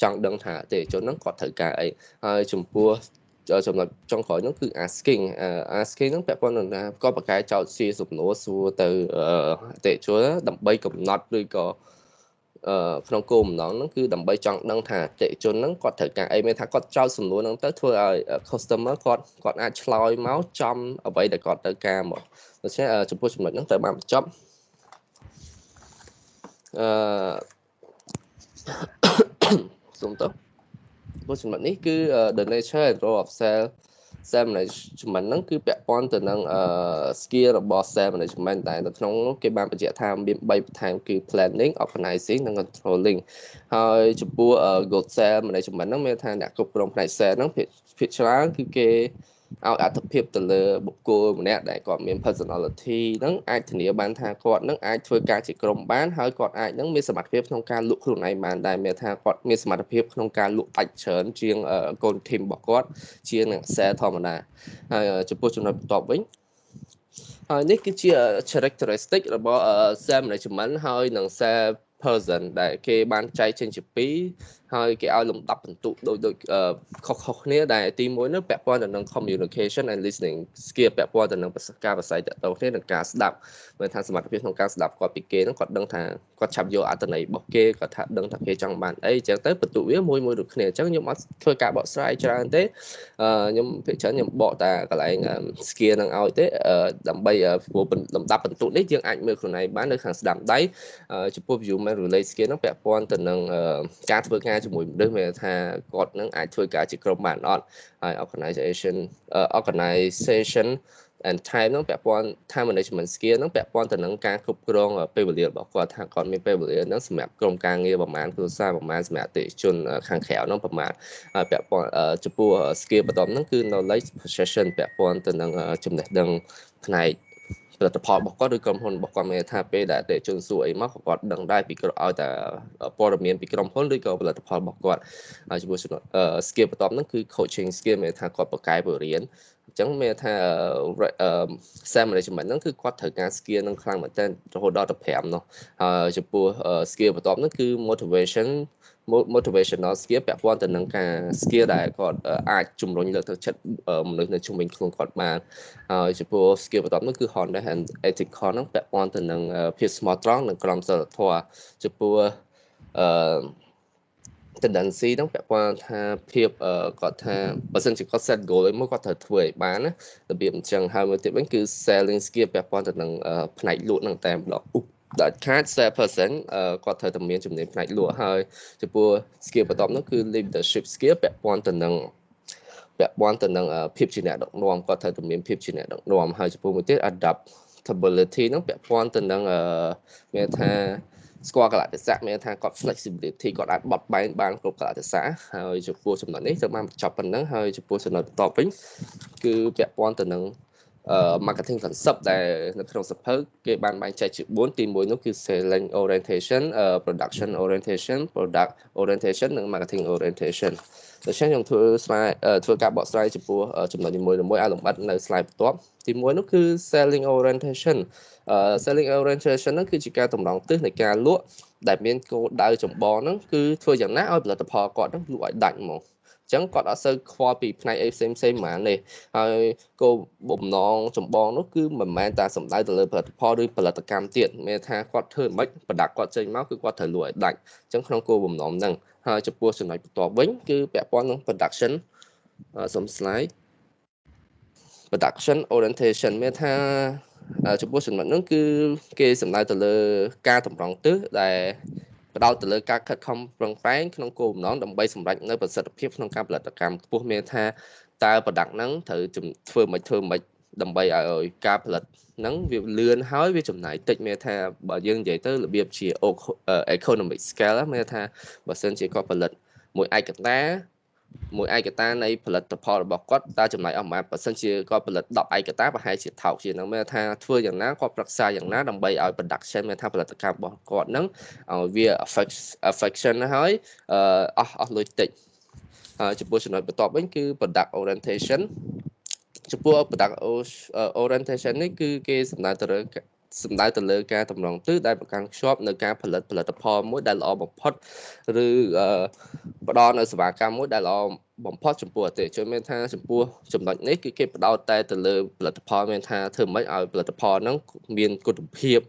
B: ចង់ដឹងថាអតិថិជនហ្នឹងគាត់ត្រូវការអីហើយចំពោះចំណុចចុងក្រោយនោះគឺ asking asking ហ្នឹងពាក់ព័ន្ធនឹងថាគាត់បកកែចោតជាសំណួរសួរទៅអតិថិជនដើម្បីកំណត់ឬក៏ ក្នុងគោលបំណងហ្នឹងគឺដើម្បីចង់ដឹងថាអតិថិជនហ្នឹងគាត់ត្រូវការអីមានថាគាត់ចោទសំណួរហ្នឹងទៅធ្វើឲ្យ customer គាត់គាត់អាចឆ្លើយមកចំអ្វីដែលគាត់ត្រូវការមកដូច្នេះចំពោះចំណុចហ្នឹងត្រូវបានបញ្ចប់អឺសុំតោះចំពោះចំណុចនេះគឺ the nature and role of cell sales management ហ្នឹងគឺពាក់ព័ន្ធទៅនឹង skill របស់ sales management តែនៅក្នុងនោះគេបានបញ្ជាក់ថាមាន3បន្ថែមគឺ planning organizing និង controlling ហើយចំពោះ good sales management ហ្នឹងមានថាអ្នកគ្រប់គ្រងផ្នែក sales ហ្នឹងភាគច្រើនគឺគេ ឲ្យអត្ថភាពទៅលើបុគ្គលម្នាក់ដែលគាត់មាន personality ហ្នឹងអាចធានាបានថាគាត់នឹងអាចធ្វើការជាក្រុមបានហើយគាត់អាចនឹងមានសមត្ថភាពក្នុងការលក់ខ្លួនឯងបានដែរមានថាគាត់មានសមត្ថភាពក្នុងការលក់ដាច់ច្រើនជាងកូន team របស់គាត់ជាងនឹង sales ធម្មតាហើយចំពោះចំណុចបន្ទាប់វិញហើយនេះគឺជា characteristic របស់ sales management ហើយនឹង sales person ដែលគេបានចែកចេញជាពីរហើយគេឲ្យលំដាប់បន្ទុកដូចដូចខុសៗគ្នាដែលទី1នោះពាក់ព័ន្ធទៅនឹង communication and listening skill ពាក់ព័ន្ធទៅនឹងការប្រស័យតទៅគ្នានិងការស្ដាប់មើលថាសមត្ថភាពក្នុងការស្ដាប់គាត់ពីគេហ្នឹងគាត់ដឹងថាគាត់ឆាប់យកអត្ថន័យរបស់គេគាត់ថាដឹងថាគេចង់បានអីអញ្ចឹងទៅបន្ទុកវាមួយមួយដូចគ្នាអញ្ចឹងខ្ញុំអត់ធ្វើការបកស្រាយច្រើនទេខ្ញុំភាគច្រើនខ្ញុំបកតែកន្លែង skill ហ្នឹងឲ្យទេដើម្បីព្រោះលំដាប់បន្ទុកនេះយើងអាចមើលខ្លួនឯងបាននៅខាងស្ដាំដៃចំពោះ view man relate skill ហ្នឹងពាក់ព័ន្ធទៅនឹងការធ្វើការជាមួយមនុស្សមានថាគាត់នឹងអាចធ្វើការជាក្រុមបានអត់ហើយ organization organization and time ហ្នឹងពាក់ព័ន្ធ time management skill ហ្នឹងពាក់ព័ន្ធទៅនឹងការគ្រប់គ្រងពេលវេលារបស់គាត់ថាគាត់មានពេលវេលាហ្នឹងសម្រាប់ក្រុមការងារប្រមាណគ្រួសារប្រមាណសម្រាប់អតិថិជនខាងក្រៅហ្នឹងប្រមាណហើយពាក់ព័ន្ធចំពោះ skill បន្ទាប់ហ្នឹងគឺ knowledge possession ពាក់ព័ន្ធទៅនឹងចំណេះដឹងផ្នែក ផលិតផលរបស់គាត់ឬក្រុមហ៊ុនរបស់គាត់មានថាពេលដែលអតិជនសួរអីមកគាត់ដឹងដែរពីឲ្យតែព័ត៌មានពីក្រុមហ៊ុនឬក៏ផលិតផលរបស់គាត់ហើយចំពោះ skill បន្ទាប់ហ្នឹងគឺ coaching skill មានថាគាត់បកកែបរៀនអញ្ចឹងមានថា SAM management ហ្នឹងគឺគាត់ត្រូវការ skill នឹងខ្លាំងមែនទែនរហូតដល់ទៅ5នោះហើយចំពោះ skill បន្ទាប់ហ្នឹងគឺ motivation motivational skill ពាក់ព័ន្ធទៅនឹងការ skill ដែលគាត់អាចជំរុញលើកទឹកចិត្តមនុស្សនៅជុំវិញខ្លួនគាត់បានហើយចំពោះ skill បន្ទាប់នោះគឺ Honda and ethical ហ្នឹងពាក់ព័ន្ធទៅនឹងភាពស្មោះត្រង់និងក្រមសីលធម៌ចំពោះអឺ tendency ហ្នឹងពាក់ព័ន្ធថាភាពគាត់ថាបើសិនជាគាត់ set goal អីមកគាត់ត្រូវធ្វើឲ្យបានណារបៀបអញ្ចឹងហើយមួយទៀតវិញគឺ selling skill ពាក់ព័ន្ធទៅនឹងផ្នែកលក់ហ្នឹងតែម្ដង ដែលខាត7%គាត់ត្រូវតែមានជំនាញផ្នែកលក់ហើយចំពោះ skill បន្ទាប់នោះគឺ leadership skill ពាក់ព័ន្ធទៅនឹងពាក់ព័ន្ធទៅនឹងភាពជាអ្នកដឹកនាំគាត់ត្រូវតែមានភាពជាអ្នកដឹកនាំហើយចំពោះមួយទៀត adaptability ហ្នឹងពាក់ព័ន្ធទៅនឹងមានថាស្គាល់កលៈទេសៈមានថាគាត់ flexibility គាត់អាចបត់បែនបានគ្រប់កលៈទេសៈហើយចំពោះចំណុចនេះត្រូវបានបញ្ចប់ប៉ុណ្ណឹងហើយចំពោះចំណុចបន្ទាប់វិញគឺពាក់ព័ន្ធទៅនឹង marketing concept ដែលនៅក្នុងសភៅគេបានបែងចែកជា4ទី1នោះគឺ selling orientation production orientation product orientation និង marketing orientation ដូច្នេះខ្ញុំធ្វើ slide ធ្វើការបកស្រាយចំពោះចំណុចនីមួយៗឲ្យលម្អិតនៅ slide បន្ទាប់ទី1នោះគឺ selling orientation selling orientation ហ្នឹងគឺជាការតម្រង់ទិសនៃការលក់ដែលមានគោលដៅចម្បងហ្នឹងគឺធ្វើយ៉ាងណាឲ្យផលិតផលគាត់ហ្នឹងលក់ឲ្យដាច់ហ្មង ចឹងគាត់អត់សូវខ្វល់ពីផ្នែកអីផ្សេងផ្សេងហ្មងទេហើយគោលបំណងចម្បងនោះគឺមិនមែនតែសំដៅទៅលើផលិតផលឬផលិតកម្មទៀតមានថាគាត់ធ្វើមិនប្រដាក់គាត់ចេញមកគឺគាត់ត្រូវលក់ឲ្យដាច់ចឹងក្នុងគោលបំណងហ្នឹងហើយចំពោះចំណុចបន្ទាប់វិញគឺពាក់ព័ន្ធនឹង production សុំ slide production orientation មានថាចំពោះចំណុចហ្នឹងគឺគេសំដៅទៅលើការតម្រង់ទិសដែល ផ្ដោតទៅលើការខិតខំប្រឹងប្រែងក្នុងគោលបំណងដើម្បីសម្រេចនៅប្រសិទ្ធភាពក្នុងការផលិតកម្មខ្ពស់មានថាតើ product ហ្នឹងត្រូវធ្វើមិនធ្វើមិនដើម្បីឲ្យការផលិតហ្នឹងវាលឿនហើយវាចំណាយតិចមានថាបើយើងនិយាយទៅរបៀបជា economic scale មានថាបើសិនជាគាត់ផលិតមួយឯកតា មួយឯកតានៃផលិតផលរបស់គាត់តើចំណាយអស់ប៉ុន្មានបើសិនជាគាត់ផលិត10ឯកតាប្រហែលជាថោកជាងហ្នឹងមានថាធ្វើយ៉ាងណាគាត់ប្រឹក្សាយ៉ាងណាដើម្បីឲ្យ production មានថាផលិតកម្មរបស់គាត់ហ្នឹងឲ្យវា affection ហើយអស់អស់លុយតិចហើយចំពោះចំណុចបន្ទាប់វិញគឺ product orientation ចំពោះ product orientation នេះគឺគេសំដៅទៅលើ សំដៅទៅលើការតម្រង់ទិសដែលប្រកាន់ខ្ជាប់នៅការផលិតផលិតផលមួយដែលល្អបំផុតឬផ្ដល់នៅសេវាកម្មមួយដែលល្អបំផុតចំពោះអតិថិជនមានថាចំពោះចំណុចនេះគឺគេផ្ដោតតែទៅលើផលិតផលមានថាធ្វើម៉េចឲ្យផលិតផលហ្នឹងមានគុណភាព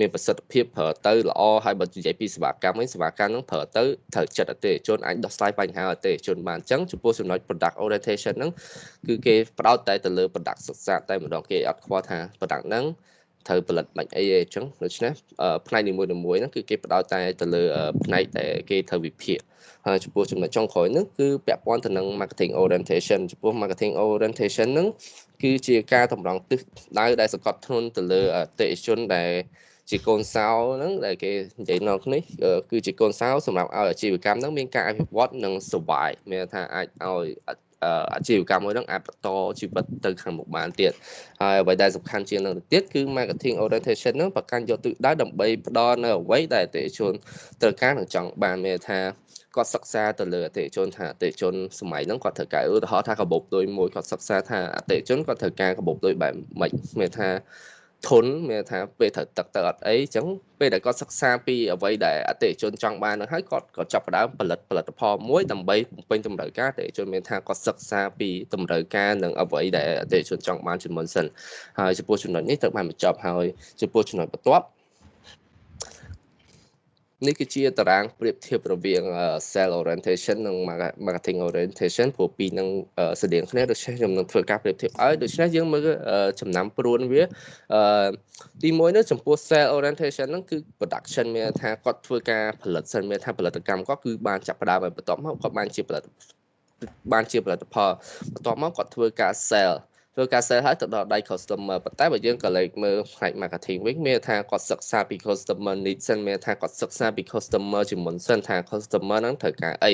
B: មានប្រសិទ្ធភាពប្រើទៅល្អហើយបើនិយាយពីសេវាកម្មវិញសេវាកម្មហ្នឹងប្រើទៅត្រូវចិត្តអតិថិជនអាចដោះស្រាយបញ្ហាអតិថិជនបានអញ្ចឹងចំពោះចំណុច product orientation ហ្នឹងគឺគេផ្ដោតតែទៅលើ product សិក្សាតែម្ដងគេអត់ខ្វល់ថា product ហ្នឹង ត្រូវផលិតបាច់អីទេអញ្ចឹងដូច្នេះផ្នែកនីមួយៗហ្នឹងគឺគេផ្ដោតតែទៅលើផ្នែកដែលគេត្រូវវិភាគហើយចំពោះចំណុចចុងក្រោយហ្នឹងគឺពាក់ព័ន្ធទៅនឹង marketing orientation ចំពោះ marketing orientation ហ្នឹងគឺជាការតម្រង់ទិសដៅដែលសង្កត់ធ្ងន់ទៅលើអតិថិជនដែលជាកូនសោហ្នឹងដែលគេនិយាយនៅនេះគឺជាកូនសោសម្រាប់ឲ្យអាជីវកម្មហ្នឹងមានការអភិវឌ្ឍនិងសុវ័យមានថាអាចឲ្យ អាជីវកម្មមួយហ្នឹងអាចបន្តជីវិតទៅខាងមុខបានទៀតហើយអ្វីដែលសំខាន់ជាងនឹងទៅទៀតគឺ marketing orientation ហ្នឹងប្រកាន់យកទិសដៅដើម្បីផ្ដល់នៅអ្វីដែលអតិថិជនត្រូវការនិងចង់បានមានថាគាត់សិក្សាទៅលើអតិថិជនថាអតិថិជនសម័យហ្នឹងគាត់ត្រូវការឧទាហរណ៍ថាកាបូបលុយមួយគាត់សិក្សាថាអតិថិជនគាត់ត្រូវការកាបូបលុយបែបម៉េចមានថា ធន់មានថាពេលត្រូវទឹកទៅអត់អីអញ្ចឹងពេលដែលគាត់សិក្សាពីអ្វីដែលអតិថិជនចង់បាននឹងហើយគាត់ក៏ចាប់ផ្ដើមផលិតផលិតផលមួយដើម្បីបំពេញតម្រូវការអតិថិជនមានថាគាត់សិក្សាពីតម្រូវការនិងអ្វីដែលអតិថិជនចង់បានជាមុនសិនហើយចំពោះចំណុចនេះត្រូវបានបញ្ចប់ហើយចំពោះចំណុចបន្ទាប់ នេះគឺជាតារាងប្រៀបធៀបរវាង sell orientation និង marketing orientation ព្រោះពីរនឹងស្តៀងគ្នាដូច្នេះខ្ញុំនឹងធ្វើការប្រៀបធៀបឲ្យដូច្នេះយើងមើលចំណាំព្រួនវាទី1នេះចំពោះ sell orientation ហ្នឹងគឺ production មានថាគាត់ធ្វើការផលិតសិនមានថាផលិតកម្មគាត់គឺបានចាប់ផ្ដើមឲ្យបន្ទាប់មកគាត់បានជាផលិតបានជាផលិតផលបន្ទាប់មកគាត់ធ្វើការ sell ធ្វើធ្វើការ sell ហើយទៅដល់ដៃ customer ប៉ុន្តែបើយើងក៏លេខមើលផ្នែក marketing វិញមានថាគាត់សិក្សាពី customer needs សិនមានថាគាត់សិក្សាពី customer ជាមុនសិនថា customer ហ្នឹងត្រូវការអី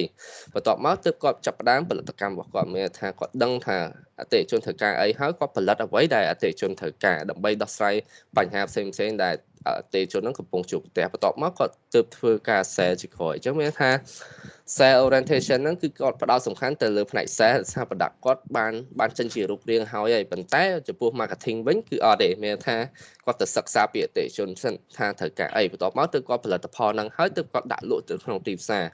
B: បន្ទាប់មកទើបគាត់ចាប់ផ្ដើមផលិតកម្មរបស់គាត់មានថាគាត់ដឹងថាអតិថិជនត្រូវការអីហើយគាត់ផលិតអ្វីដែលអតិថិជនត្រូវការដើម្បីដោះស្រាយបញ្ហាផ្សេងផ្សេងដែល អតិថិជនហ្នឹងកំពុងជួបប្រទះបន្ទាប់មកគាត់ទើបធ្វើការ sell ជាក្រោយអញ្ចឹងមានថា sell orientation ហ្នឹងគឺគាត់ផ្ដោតសំខាន់ទៅលើផ្នែក sell ថា product គាត់បានបានចេញជារូបរាងហើយហើយប៉ុន្តែចំពោះ marketing វិញគឺអត់ទេមានថាគាត់ទៅសិក្សាពីអតិថិជនសិនថាត្រូវការអីបន្ទាប់មកទើបគាត់ផលិតផលហ្នឹងហើយទើបគាត់ដាក់លក់ទៅក្នុងទីផ្សារ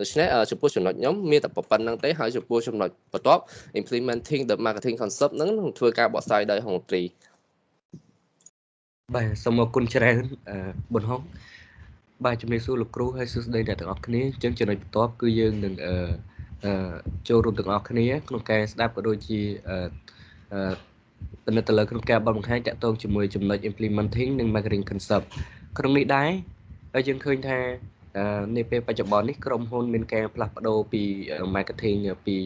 B: ដូច្នេះចំពោះចំណុចខ្ញុំមានតែប៉ុណ្្នឹងទេហើយចំពោះចំណុចបន្ទាប់ implementing the marketing concept ហ្នឹងនឹងធ្វើការបកស្រាយដោយហុងត្រី
C: បាទសូមអរគុណច្រើនប៊ុនហុងបាទជំរាបសួរលោកគ្រូហើយសួស្តីអ្នកទាំងអស់គ្នាអញ្ចឹងចំណុចបន្ទាប់គឺយើងនឹងអឺចូលរួមទាំងអស់គ្នា ក្នុងការស្ដាប់ក៏ដូចជាអឺពិនិត្យទៅលើក្នុងការបបង្ហាញតាក់ទងជាមួយចំណុច implementing និង marketing concept ក្នុងនេះដែរហើយយើងឃើញថានាពេលបច្ចុប្បន្ននេះក្រុមហ៊ុនមានការផ្លាស់ប្ដូរពី marketing ពី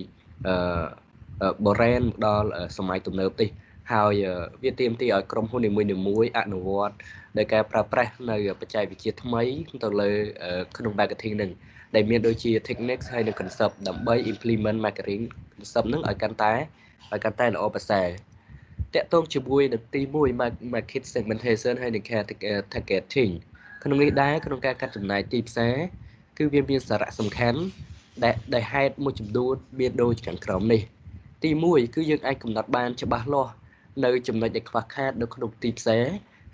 C: អឺ brand ដល់សម័យទំនើបទេ ហើយវាទាមទារឲ្យក្រុមហ៊ុននីមួយៗអនុវត្តដោយការប្រើប្រាស់នៅបច្ចេកវិទ្យាថ្មីទៅលើក្នុង marketing នឹងដែលមានដូចជា techniques ហើយនិង concept ដើម្បី implement marketing concept នឹងឲ្យកាន់តែឲ្យកាន់តែល្អប្រសើរតកតងជាមួយនឹងទី1 market segmentation ហើយនិង targeting ក្នុងនេះដែរក្នុងការកាត់ចំណាយទីផ្សារគឺវាមានសារៈសំខាន់ដែលដែលហេតុមួយចំនួនមានដូចខាងក្រោមនេះ ទី1គឺយើងអាចកំណត់បានច្បាស់លាស់ នៅចំណុចដែលខ្វះខាតនៅក្នុងទីផ្សារ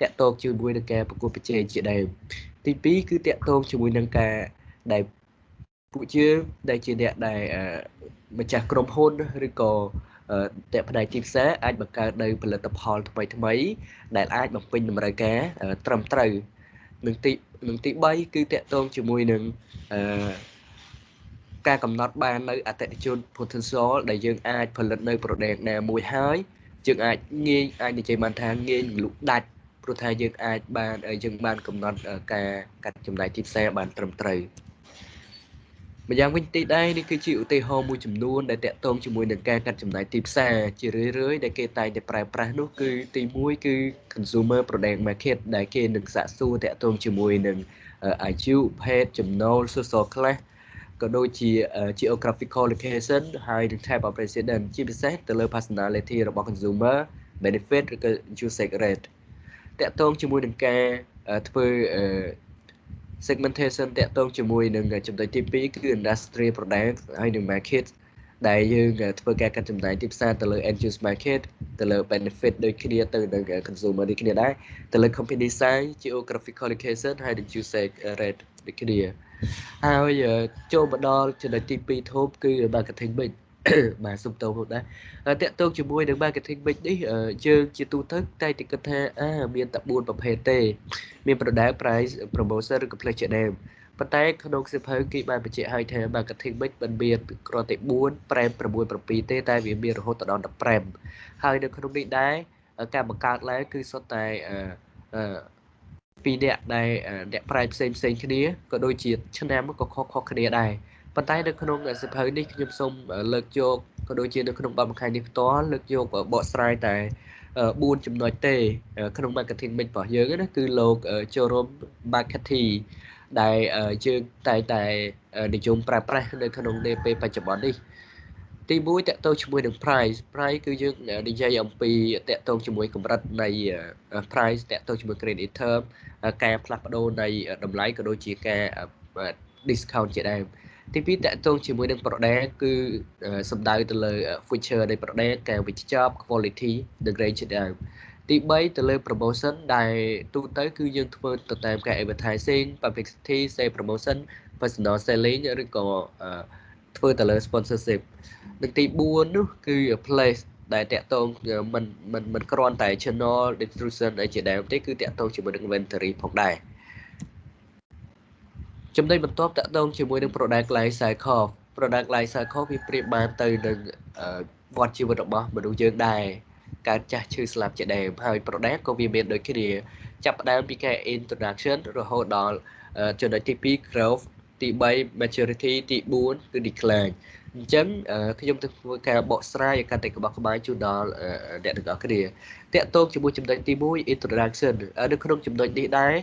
C: តាក់ទងជាមួយនឹងការប្រកួតប្រជែងជាដើមទី2គឺតាក់ទងជាមួយនឹងការដែលពួកយើងដែលជាអ្នកដែលម្ចាស់ក្រុមហ៊ុនឬក៏តែផ្នែកទីផ្សារអាចបង្កើតនៅផលិតផលថ្មីថ្មីដែលអាចបំពេញតម្រូវការត្រឹមត្រូវនឹងទីនឹងទី3គឺតាក់ទងជាមួយនឹងអឺការកំណត់បាននៅអតិថិជន potential ដែលយើងអាចផលិតនៅ product ណាមួយហើយ យើងអាចងាយអាចនិយាយបានថាងាយលុកដាច់ព្រោះថាយើងអាចបានយើងបានកំណត់ការកាត់ចំណាយទីផ្សារបានត្រឹមត្រូវម្យ៉ាងវិញទីដែរនេះគឺជាឧទាហរណ៍មួយចំនួនដែលតាក់ទងជាមួយនឹងការកាត់ចំណាយទីផ្សារជារឿយៗដែលគេតែងតែប្រើប្រាស់នោះគឺទី1គឺ consumer product market ដែលគេនឹងសាកសួរតាក់ទងជាមួយនឹងអាយុភេទចំណូល social class ក៏ដូចជា geographical location ហើយនិង type of resident ជាពិសេសទៅលើ personality របស់ consumer benefit ឬក៏ usage rate តកតងជាមួយនឹងការធ្វើ segmentation តកតងជាមួយនឹងចំណុចទី2គឺ industry product ហើយនិង market ដែលយើងធ្វើការកាត់ចំណាយទីផ្សារទៅលើ end use market ទៅលើ benefit ដូចគ្នាទៅនឹង consumer ដូចគ្នាដែរទៅលើ company size geographical location ហើយនិង usage rate ដូចគ្នា ហើយចូលមកដល់ចំណុចទី2ធំគឺ marketing mix បាទសុំតោហូតដែរតកតងជាមួយនឹង marketing mix នេះយើងជាទូទៅតែតែគិតថាអាមានតែ4ប្រភេទទេ មាន product price promotion ឬក៏ place ជាដើមប៉ុន្តែក្នុងសិភៅគេបានបញ្ជាក់ឲ្យថា marketing mix មិនមានគ្រាន់តែ4 prem 6 7ទេតែវាមានរហូតដល់15ហើយនៅក្នុងនេះដែរការបង្កើតឡើងគឺសុទ្ធតែអឺ ពីរអ្នកដែលអ្នកប្រាជ្ញផ្សេងផ្សេងគ្នាក៏ដូចជាឆ្នាំក៏ខុសខុសគ្នាដែរប៉ុន្តែនៅក្នុងសិភៅនេះខ្ញុំសូមលើកយកក៏ដូចជានៅក្នុងបទបង្ហាញនេះផ្ទាល់លើកយកបកស្រាយតែ4ចំណុចទេ ក្នុង marketing mix របស់យើងណាគឺលោកចូលរួម marketing ដែលយើងតែតែនិយមប្រើប្រាស់នៅក្នុងនាពេលបច្ចុប្បន្ននេះ ទី1តកតងជាមួយនឹង price price គឺយើងនិយាយអំពីតកតងជាមួយកម្រិតនៃ price តកតងជាមួយ credit term ការផ្លាស់ប្ដូរនៃតម្លៃក៏ដូចជាការ discount ជាដើមទី2តកតងជាមួយនឹង product គឺសំដៅទៅលើ feature នៃ product ការវិជ្ជា quality និង range ជាដើមទី3ទៅលើ promotion ដែលទូទៅគឺយើងធ្វើទៅតាមការ advertising publicity sales promotion personal selling ឬក៏ ធ្វើទៅលើ sponsorship និងទី4នោះគឺ place ដែលតាក់ទងមិនមិនមិនគ្រាន់តែ channel distribution អីជាដើមទេគឺតាក់ទងជាមួយនឹង inventory ផងដែរចំណុចបន្ទាប់តាក់ទងជាមួយនឹង product life cycle product life cycle វាប្រៀបបានទៅនឹងវដ្តជីវិតរបស់មនុស្សយើងដែរកើតចាស់ឈឺស្លាប់ជាដើមហើយ product ក៏វាមានដូចគ្នា ចាប់ផ្ដើមពីការ introduction រហូតដល់ចំណុចទី2 growth ទី3 maturity ទី4គឺ decline អញ្ចឹងខ្ញុំទៅធ្វើការបកស្រាយឲ្យកាន់តែក្បោះក្បាយជូនដល់អ្នកទាំងអស់គ្នាតកតងជាមួយចំណុចទី1 introduction នៅក្នុងចំណុចនេះដែរ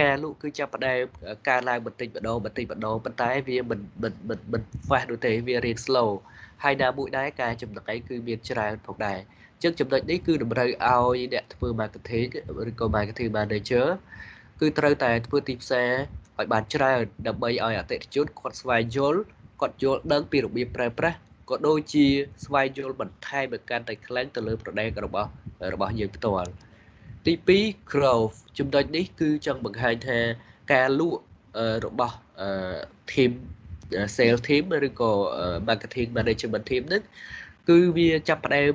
C: ការលក់គឺចាប់ផ្ដើមការឡើងបន្តិចម្ដងបន្តិចម្ដងប៉ុន្តែវាមិនមិនមិនមិន fast នោះទេវារៀង slow ហើយណាមួយដែរការចំណុចគឺមានច្រើនផងដែរអញ្ចឹងចំណុចនេះគឺតម្រូវឲ្យអ្នកធ្វើ marketing ឬក៏ marketing manager គឺត្រូវតែធ្វើទីផ្សារ ឲ្យបានច្រើនដើម្បីឲ្យអតិថិជនគាត់ស្វែងយល់គាត់យល់ដឹងពីរបៀបប្រើប្រាស់ក៏ដូចជាស្វែងយល់បន្ថែមឲ្យកាន់តែខ្លាំងទៅលើ product របស់របស់យើងផ្ទាល់ទី2 growth ចំណុចនេះគឺចង់បង្ហាញថាការលក់របស់ team sales team ឬក៏ marketing management team ហ្នឹងគឺវាចាប់ផ្ដើម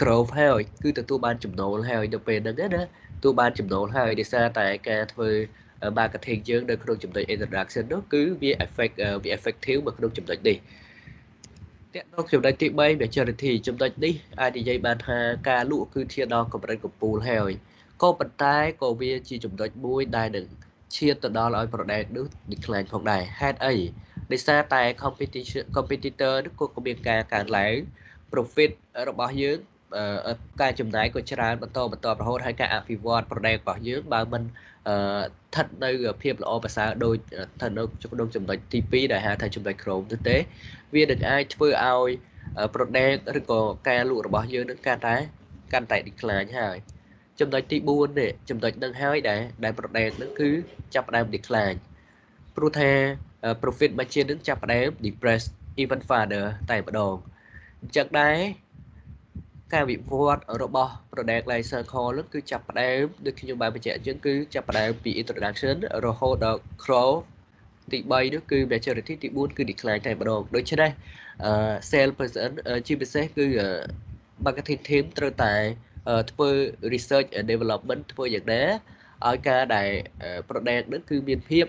C: growth ហើយគឺទទួលបានចំណូលហើយនៅពេលហ្នឹងណាទទួលបានចំណូលហើយដោយសារតែការធ្វើ marketing យើងនៅក្នុងចំណុច introduction នោះគឺវា effect វា effective នៅក្នុងចំណុចនេះតកតងចំណុចទី3 maturity ចំណុចនេះអាចនិយាយបានថាការលក់គឺធានដល់កម្រិតកំពូលហើយក៏ប៉ុន្តែក៏វាជាចំណុចមួយដែលនឹងឈានទៅដល់ឲ្យ product នោះ decline ផងដែរហេតុអីដោយសារតែ competition competitor នោះក៏មានការកើនឡើង profit របស់យើងការចំណាយក៏ច្រើនបន្តបន្តរហូតហើយការអភិវឌ្ឍ product របស់យើងបើមិន ស្ថិតនៅភាពល្អប្រសើរដូចស្ថិតនៅក្នុងចំណុចទី2ដែលហៅថាចំណុច Chrome ទៅទេ វានឹងអាចធ្វើឲ្យ product ឬក៏ការលក់របស់យើងនឹងកាន់តែកាន់តែ decline ហើយចំណុចទី4នេះចំណុចនឹងហើយដែលដែល product នឹងគឺចាប់ផ្ដើម decline ព្រោះថា profit margin នឹងចាប់ផ្ដើម depress even further តែម្ដងអញ្ចឹងដែរ ការវិវត្តរបស់ product life cycle នឹងគឺចាប់ផ្ដើមដូចខ្ញុំបានបញ្ជាក់អញ្ចឹងគឺចាប់ផ្ដើមពី introduction រហូតដល់ growth ទី3នោះគឺ maturity ទី4គឺ decline តែម្ដងដូច្នេះ sale person ជាពិសេសគឺ marketing team ត្រូវតែធ្វើ research and development ធ្វើយ៉ាងណាឲ្យការដែល product នឹងគឺមានភាព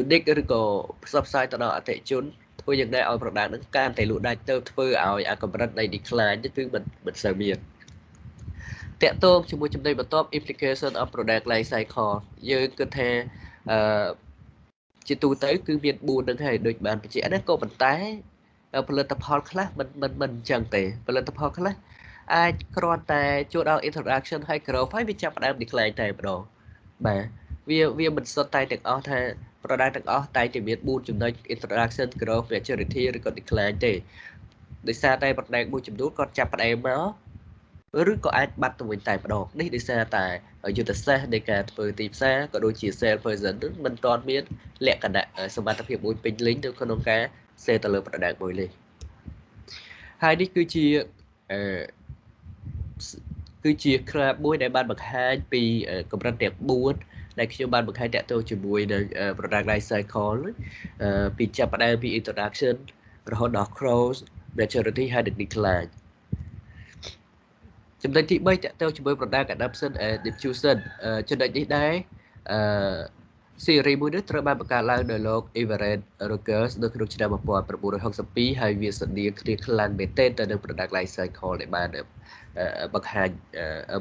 C: unique ឬក៏ផ្សព្វផ្សាយទៅដល់អតិថិជន ធ្វើយ៉ាងណាឲ្យ product ហ្នឹងកាន់តែលក់ដាច់ទៅធ្វើឲ្យអាកម្រិតនៃ decline គឺមិនមិនសូវមានតកតងជាមួយចំណុចបន្ទាប់ implication of product life cycle យើងគិតថាអឺជាទូទៅ គឺមាន4នឹងហើយដូចបានបញ្ជាក់ណាក៏ប៉ុន្តែផលិតផលខ្លះមិនមិនមិនអញ្ចឹងទេផលិតផលខ្លះអាចគ្រាន់តែចូលដល់ introduction ហើយ growth ហើយវាចាប់ផ្ដើម decline តែម្ដងបាទ វាវាមិនសុទ្ធតែទាំងអស់ថា product ទាំងអស់តែតែមាន4ចំណុច introduction growth maturity ឬក៏ decline ទេដោយសារតែ product មួយចំនួនគាត់ចាប់ផ្ដើមមកឬក៏អាចបាត់ទៅវិញតែម្ដងនេះដោយសារតែយុទ្ធសាស្ត្រនៃការធ្វើទីផ្សារក៏ដូចជា sales person មិនទាន់មានលក្ខណៈសមត្ថភាពមួយពេញលេញនៅក្នុងការ sell ទៅលើ product មួយលេងហើយនេះគឺជាអឺគឺជា club មួយដែលបានបង្ហាញពីកម្រិតទាំង4 ដែលខ្ញុំបានបង្ហាញតាក់ទងជាមួយនឹង product life cycle ពីចាប់ផ្ដើមពី introduction រហូតដល់ close maturity ហើយ decline ចំណុចទី3តាក់ទងជាមួយ product adoption and diffusion ចំណុចនេះដែរអឺ series មួយនេះត្រូវបានបង្កើតឡើងដោយលោក Everett Rogers នៅក្នុងឆ្នាំ1962ហើយវាស្តៀងគ្នាខ្លាំងមែនទែនទៅនឹង product life cycle ដែលបានបង្ហាញ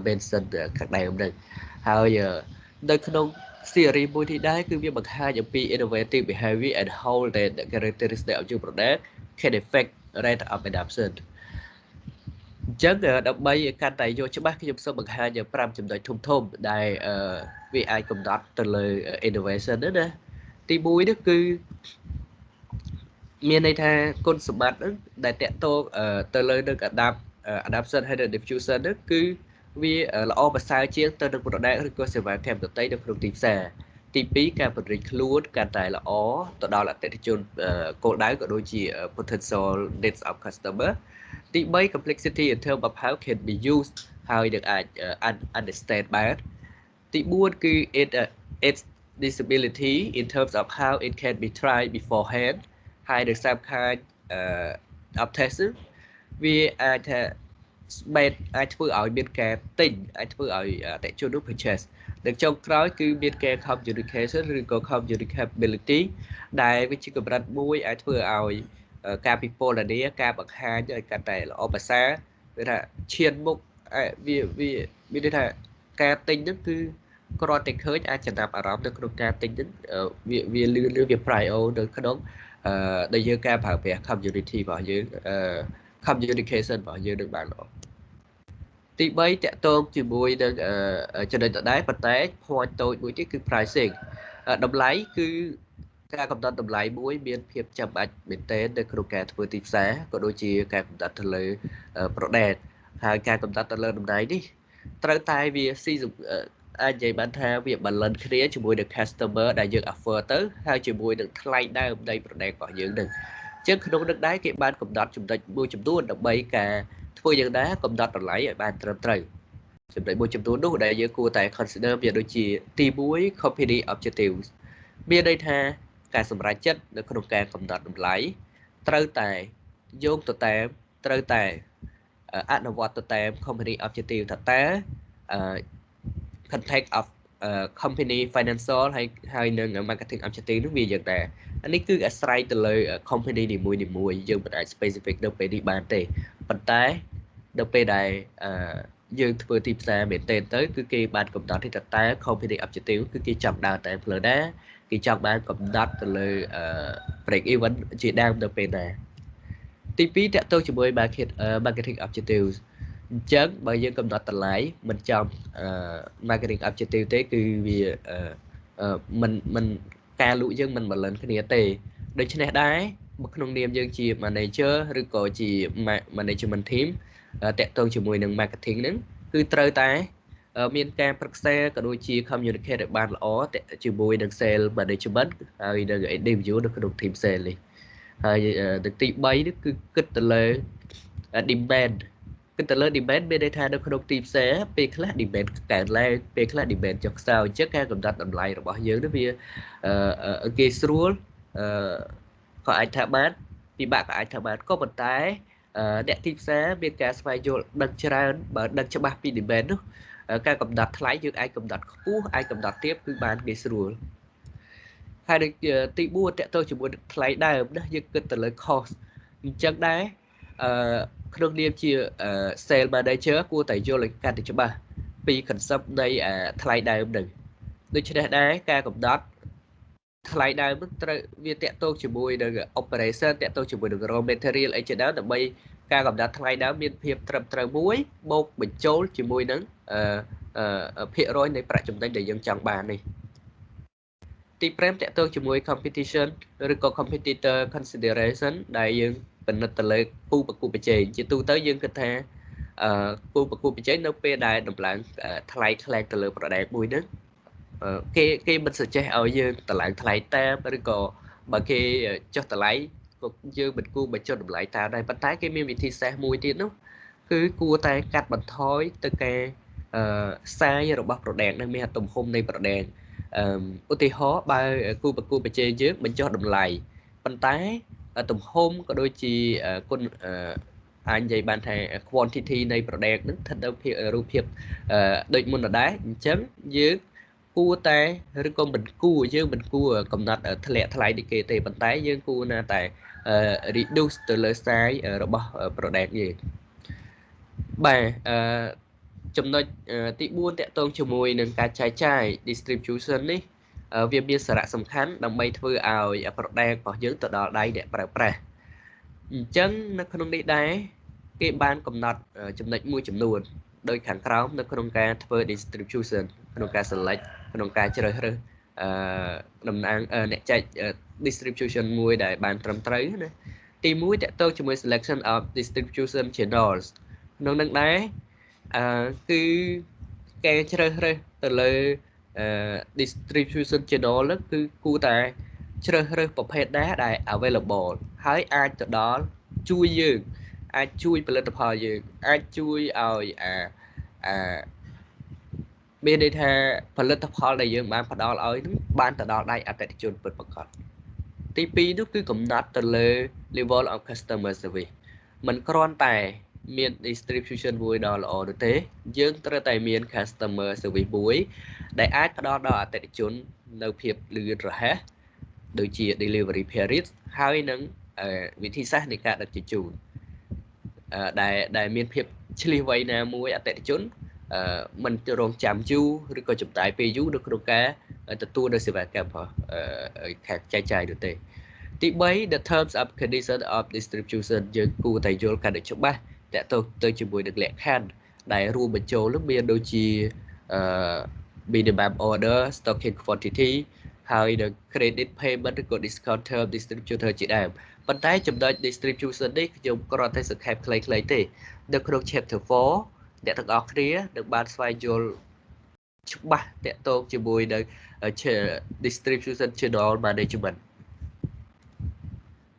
C: mention ខាងដើមហ្នឹងហើយ នៅក្នុង series មួយនេះដែរគឺវាបង្ហាញអំពី innovative behavior and how that characteristic of your product can affect rate of adoption អញ្ចឹងដើម្បីកាន់តែយកច្បាស់ខ្ញុំសូមបង្ហាញ5ចំណុចធំធំដែលវាអាចកំណត់ទៅលើ innovation ហ្នឹងណាទី1នេះគឺមានន័យថាគុណសម្បត្តិហ្នឹងដែលតកតងទៅលើនឹង adapt adaptation ហើយ diffusion ហ្នឹងគឺ វាល្អប្រសើរជាងទៅនឹង product ឬក៏សេវាកម្មដទៃនៅក្នុងទីផ្សារទី2ការពង្រីកខ្លួនកាន់តែល្អទៅដល់អតិថិជនគោលដៅក៏ដូចជា potential needs of customer ទី3 complexity in terms of how can be used ហើយនឹងអាច understand បានទី4គឺ it its disability in terms of how it can be tried beforehand ហើយនឹងសំខាន់ of test វាអាចថា bet អាចធ្វើឲ្យមានការទិញអាចធ្វើឲ្យអតិជននោះ purchase និងចុងក្រោយគឺមានការ communication ឬក៏ communicability ដែលវាជាកម្រិតមួយអាចធ្វើឲ្យការពិពណ៌នាការបង្ហាញឲ្យកាន់តែល្អប្រសើរគឺថាឈានមុខវាវាមានន័យថាការទិញហ្នឹងគឺគ្រាន់តែឃើញអាចចំណាប់អារម្មណ៍នៅក្នុងការទិញហ្នឹងវាវាលឿនលឿនវា prio នៅក្នុងអឺដែលយើងការប្រើប្រាស់ community របស់យើងអឺ communication របស់យើងនឹងបានល្អទី3តកតងជាមួយនឹងចំណុចដដែលប៉ុន្តែ point តូចមួយទៀតគឺ pricing តម្លៃគឺការកំណត់តម្លៃមួយមានភាពចាំបាច់មែនទែននៅក្នុងការធ្វើទីផ្សារក៏ដូចជាការកំណត់ទៅលើ product ហើយការកំណត់ទៅលើតម្លៃនេះត្រូវតែវាស៊ីអាចនិយាយបានថាវា balance គ្នាជាមួយនឹង customer ដែលយើង offer ទៅហើយជាមួយនឹងថ្លៃដើមនៃ product របស់យើងនឹងអញ្ចឹងក្នុងនឹងដែរគេបានកំណត់ចំណុចមួយចំនួនដើម្បីការធ្វើយ៉ាងណាកំណត់តម្លៃឲ្យបានត្រឹមត្រូវចំណុចមួយចំនួននោះដែលយើងគួរតែ consider វាដូចជាទី1 company objectives មានន័យថាការសម្រេចចិត្តនៅក្នុងការកំណត់តម្លៃត្រូវតែយោងទៅតាមត្រូវតែអនុវត្តទៅតាម company objective ថាតើ context of company financial ហើយហើយនឹង marketing objective នោះវាយ៉ាងណាអានេះគឺអាស្រ័យទៅលើ company នីមួយនីមួយយើងមិនអាច specific នៅពេលនេះបានទេប៉ុន្តែនៅពេលដែលយើងធ្វើទីផ្សារមែនទែនទៅគឺគេបានកំណត់ថាតើ company objective គឺគេចាប់ដើរតែផ្លូវណាគេចង់បានកំណត់ទៅលើ break even ជាដើមទៅពេលណាទី2តកតទៅជាមួយ market marketing objectives អញ្ចឹងបើយើងកំណត់តម្លៃមិនចំ marketing objective ទេគឺវាមិនមិនការលក់យើងមិន balance គ្នាទេដូច្នេះដែរក្នុងនាមយើងជា manager ឬក៏ជា management team តាក់ទងជាមួយនឹង marketing ហ្នឹងគឺត្រូវតែមានការប្រឹក្សាក៏ដូចជា communicate ឲ្យបានល្អជាមួយនឹង sales management ហើយនឹង individual នៅក្នុង team sales នេះហើយទឹកទី3នេះគឺគិតទៅលើ demand គិតទៅលើ demand មានន័យថានៅក្នុងទីផ្សារពេលខ្លះ demand កើនឡើងពេលខ្លះ demand ចុះខ្សោយអញ្ចឹងការកំណត់តម្លៃរបស់យើងនេះវាគេស្រួលក៏អាចថាបានពិបាកក៏អាចថាបានក៏ប៉ុន្តែអ្នកទីផ្សារមានការស្វែងយល់ដឹងច្រើនបើដឹងច្បាស់ពី demand នោះការកំណត់ថ្លៃយើងអាចកំណត់ខ្ពស់អាចកំណត់ទាបគឺបានងាយស្រួលហើយទី4តកតទៅជាមួយថ្លៃដើមណាយើងគិតទៅលើ cost អញ្ចឹងដែរអឺ ក្នុងនាមជា sale manager គួរតែយល់ឲ្យកាន់តែច្បាស់ពី concept នៃថ្លៃដើមនឹងដូច្នេះដែរការកំណត់ថ្លៃដើមនឹងត្រូវវាតកតងជាមួយនឹង operation តកតងជាមួយនឹង raw material អីជាដើមដើម្បីការកំណត់ថ្លៃដើមមានភាពត្រឹមត្រូវមួយបូកបញ្ចូលជាមួយនឹងអឺភាគរយនៃប្រាក់ចំណេញដែលយើងចង់បាននេះទី5តកតងជាមួយ competition ឬក៏ competitor consideration ដែលយើង ពិនិត្យទៅលើគូប្រកួតប្រជែងជាទូទៅយើងគិតថាអឺគូប្រកួតប្រជែងនៅពេលដែលដំឡើងថ្លៃខ្លែងទៅលើ product មួយហ្នឹងគេគេមិនសចេះឲ្យយើងតម្លើងថ្លៃតាមឬក៏បើគេចុះតម្លៃក៏យើងមិនគួរបញ្ចុះតម្លៃតាមដែរប៉ុន្តែគេមានវិធីសាស្ត្រមួយទៀតនោះគឺគួរតែកាត់បន្ថយទៅការអឺសាយរបស់ product នឹងមានទំហំនៃ product អឺឧទាហរណ៍បើគូប្រកួតប្រជែងយើងបញ្ចុះតម្លៃប៉ុន្តែ ទំហំក៏ដូចជាគុណអាចនិយាយបានថា quantity នៃ product ហ្នឹងស្ថិតនៅភាពរូបភាពដូចមុនដដែលអញ្ចឹងយើងគួរតែឬក៏មិនគួរយើងមិនគួរកំណត់ធ្លាក់ថ្លៃនេះគេទេប៉ុន្តែយើងគួរណាតែ reduce ទៅលើ size របស់ product យើងបាទអឺចំណុចទី4តកតងជាមួយនឹងការចែកចាយ distribution នេះ វាមានសារៈសំខាន់ដើម្បីធ្វើឲ្យ product របស់យើងទៅដល់ដៃអ្នកប្រើប្រាស់អញ្ចឹងនៅក្នុងនេះដែរគេបានកំណត់ចំណុចមួយចំនួនដោយខាងក្រោមនៅក្នុងការធ្វើ distribution ក្នុងការ select ក្នុងការជ្រើសរើសអឺតំណាងអ្នកចែក distribution មួយដែលបានត្រឹមត្រូវណាទី1តកតទៅជាមួយ selection of distribution channels ក្នុងនឹងដែរអឺគឺគេជ្រើសរើសទៅលើ distribution channel ហ្នឹងគឺគួរតែជ្រើសរើសប្រភេទណាដែល available ហើយអាចទៅដល់ជួយយើងអាចជួយផលិតផលយើងអាចជួយឲ្យអាអាមានន័យថាផលិតផលដែលយើងបានផ្ដល់ឲ្យនឹងបានទៅដល់ដៃអតិថិជនពិតប្រាកដទី2នោះគឺកំណត់ទៅលើ level of customer service มันគ្រាន់តែ មាន distribution មួយដ៏ល្អនោះទេ យើងត្រូវតែមាន customer service មួយ ដែលអាចផ្ដល់ដល់អតិថិជន នៅភាពលឿនរហ័សដូចជា delivery period ហើយនឹងវិធីសាស្ត្រនៃការដឹកជញ្ជូនដែលដែលមានភាពឆ្លៀសវៃណាមួយអតិថិជនមិនរងចាំយូរឬក៏ចំណាយពេលយូរនៅក្នុងការទទួលនៅសេវាកម្មរបស់ខាងចែកចាយនោះទេទី3 the terms of condition of distribution យើងគួរតែយល់កាន់តែច្បាស់ តទៅទៅជាមួយនឹងលក្ខខណ្ឌដែលរួមបញ្ចូលនឹងមានដូចជាអឺ minimum order stocking quantity ហើយនឹង credit payment ឬក៏ discount term distributor ជាដើមប៉ុន្តែចំណុច distribution នេះខ្ញុំគ្រាន់តែសង្ខេបខ្លីៗទេនៅក្នុង chapter 4អ្នកទាំងអស់គ្នានឹងបានស្វែងយល់ច្បាស់តកតងជាមួយនៅ distribution channel management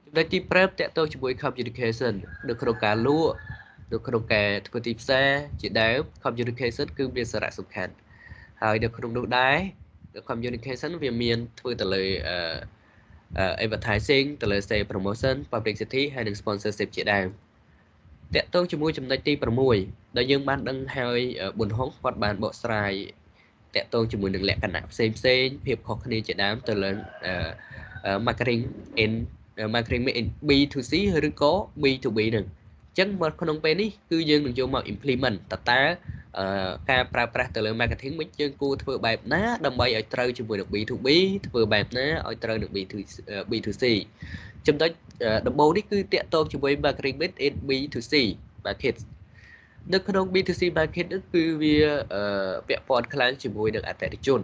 C: ចំណុចទី5តកតងជាមួយ communication នៅក្នុងការលក់ នៅក្នុងការធ្វើទីផ្សារជាដើម communication គឺមានសារៈសំខាន់ហើយនៅក្នុងនោះដែរ communication វាមានធ្វើទៅលើ advertising ទៅលើ sales promotion publicity ហើយនិង sponsorship ជាដើមតកតងជាមួយចំណុចទី6ដែលយើងបានដឹងហើយប៊ុនហុងគាត់បានបកស្រាយតកតងជាមួយនឹងលក្ខណៈផ្សេងផ្សេងភាពខុសគ្នាជាដើមទៅលើ marketing in marketing in B2C ឬក៏ B2B នឹងអញ្ចឹងមកក្នុងពេលនេះគឺយើងនឹងយកមក implement តើតើការប្រើប្រាស់ទៅលើ marketing មិនយើងគួរធ្វើបែបណាដើម្បីឲ្យត្រូវជាមួយនឹង B2B ធ្វើបែបណាឲ្យត្រូវនឹង B2C ចំណុចដំបូងនេះគឺតាក់ទងជាមួយ marketing mix in B2C market នៅក្នុង B2C market នេះគឺវាពាក់ព័ន្ធខ្លាំងជាមួយនឹងអតិថិជន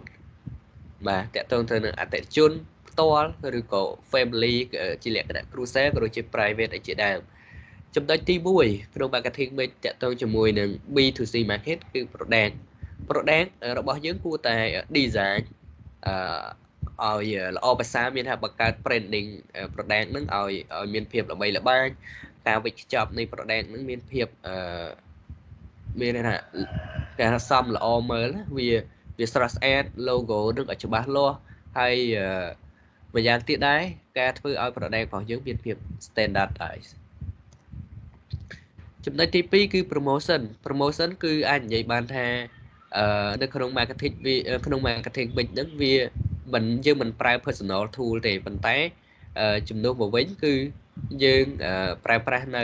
C: បាទតាក់ទងទៅនឹងអតិថិជនផ្ទាល់ឬក៏ family ជាលក្ខណៈគ្រួសារក៏ដូចជា private ឯជាដើម ចំណុចទី1ក្នុង marketing mix តាក់ទងជាមួយនឹង B2C market គឺ product product របស់យើងគួរតែ design អឺឲ្យល្អភាសាមានថាបង្កើត branding product ហ្នឹងឲ្យឲ្យមានភាពល្បីល្បាញការវិចខ្ចប់នៃ product ហ្នឹងមានភាពអឺមានថាការសំល្អមើលវាវាស្រស់ស្អាត logo នឹងឲ្យច្បាស់លាស់ហើយម្យ៉ាងទៀតដែរការធ្វើឲ្យ product របស់យើងមានភាព standardize ចំណុចទី2គឺ promotion promotion គឺអាចនិយាយបានថាអឺនៅក្នុង marketing វាក្នុង marketing វិញហ្នឹងវាមិនយើងមិនប្រើ personal tool ទេប៉ុន្តែជំនួសមកវិញគឺយើងប្រើប្រាស់នៅ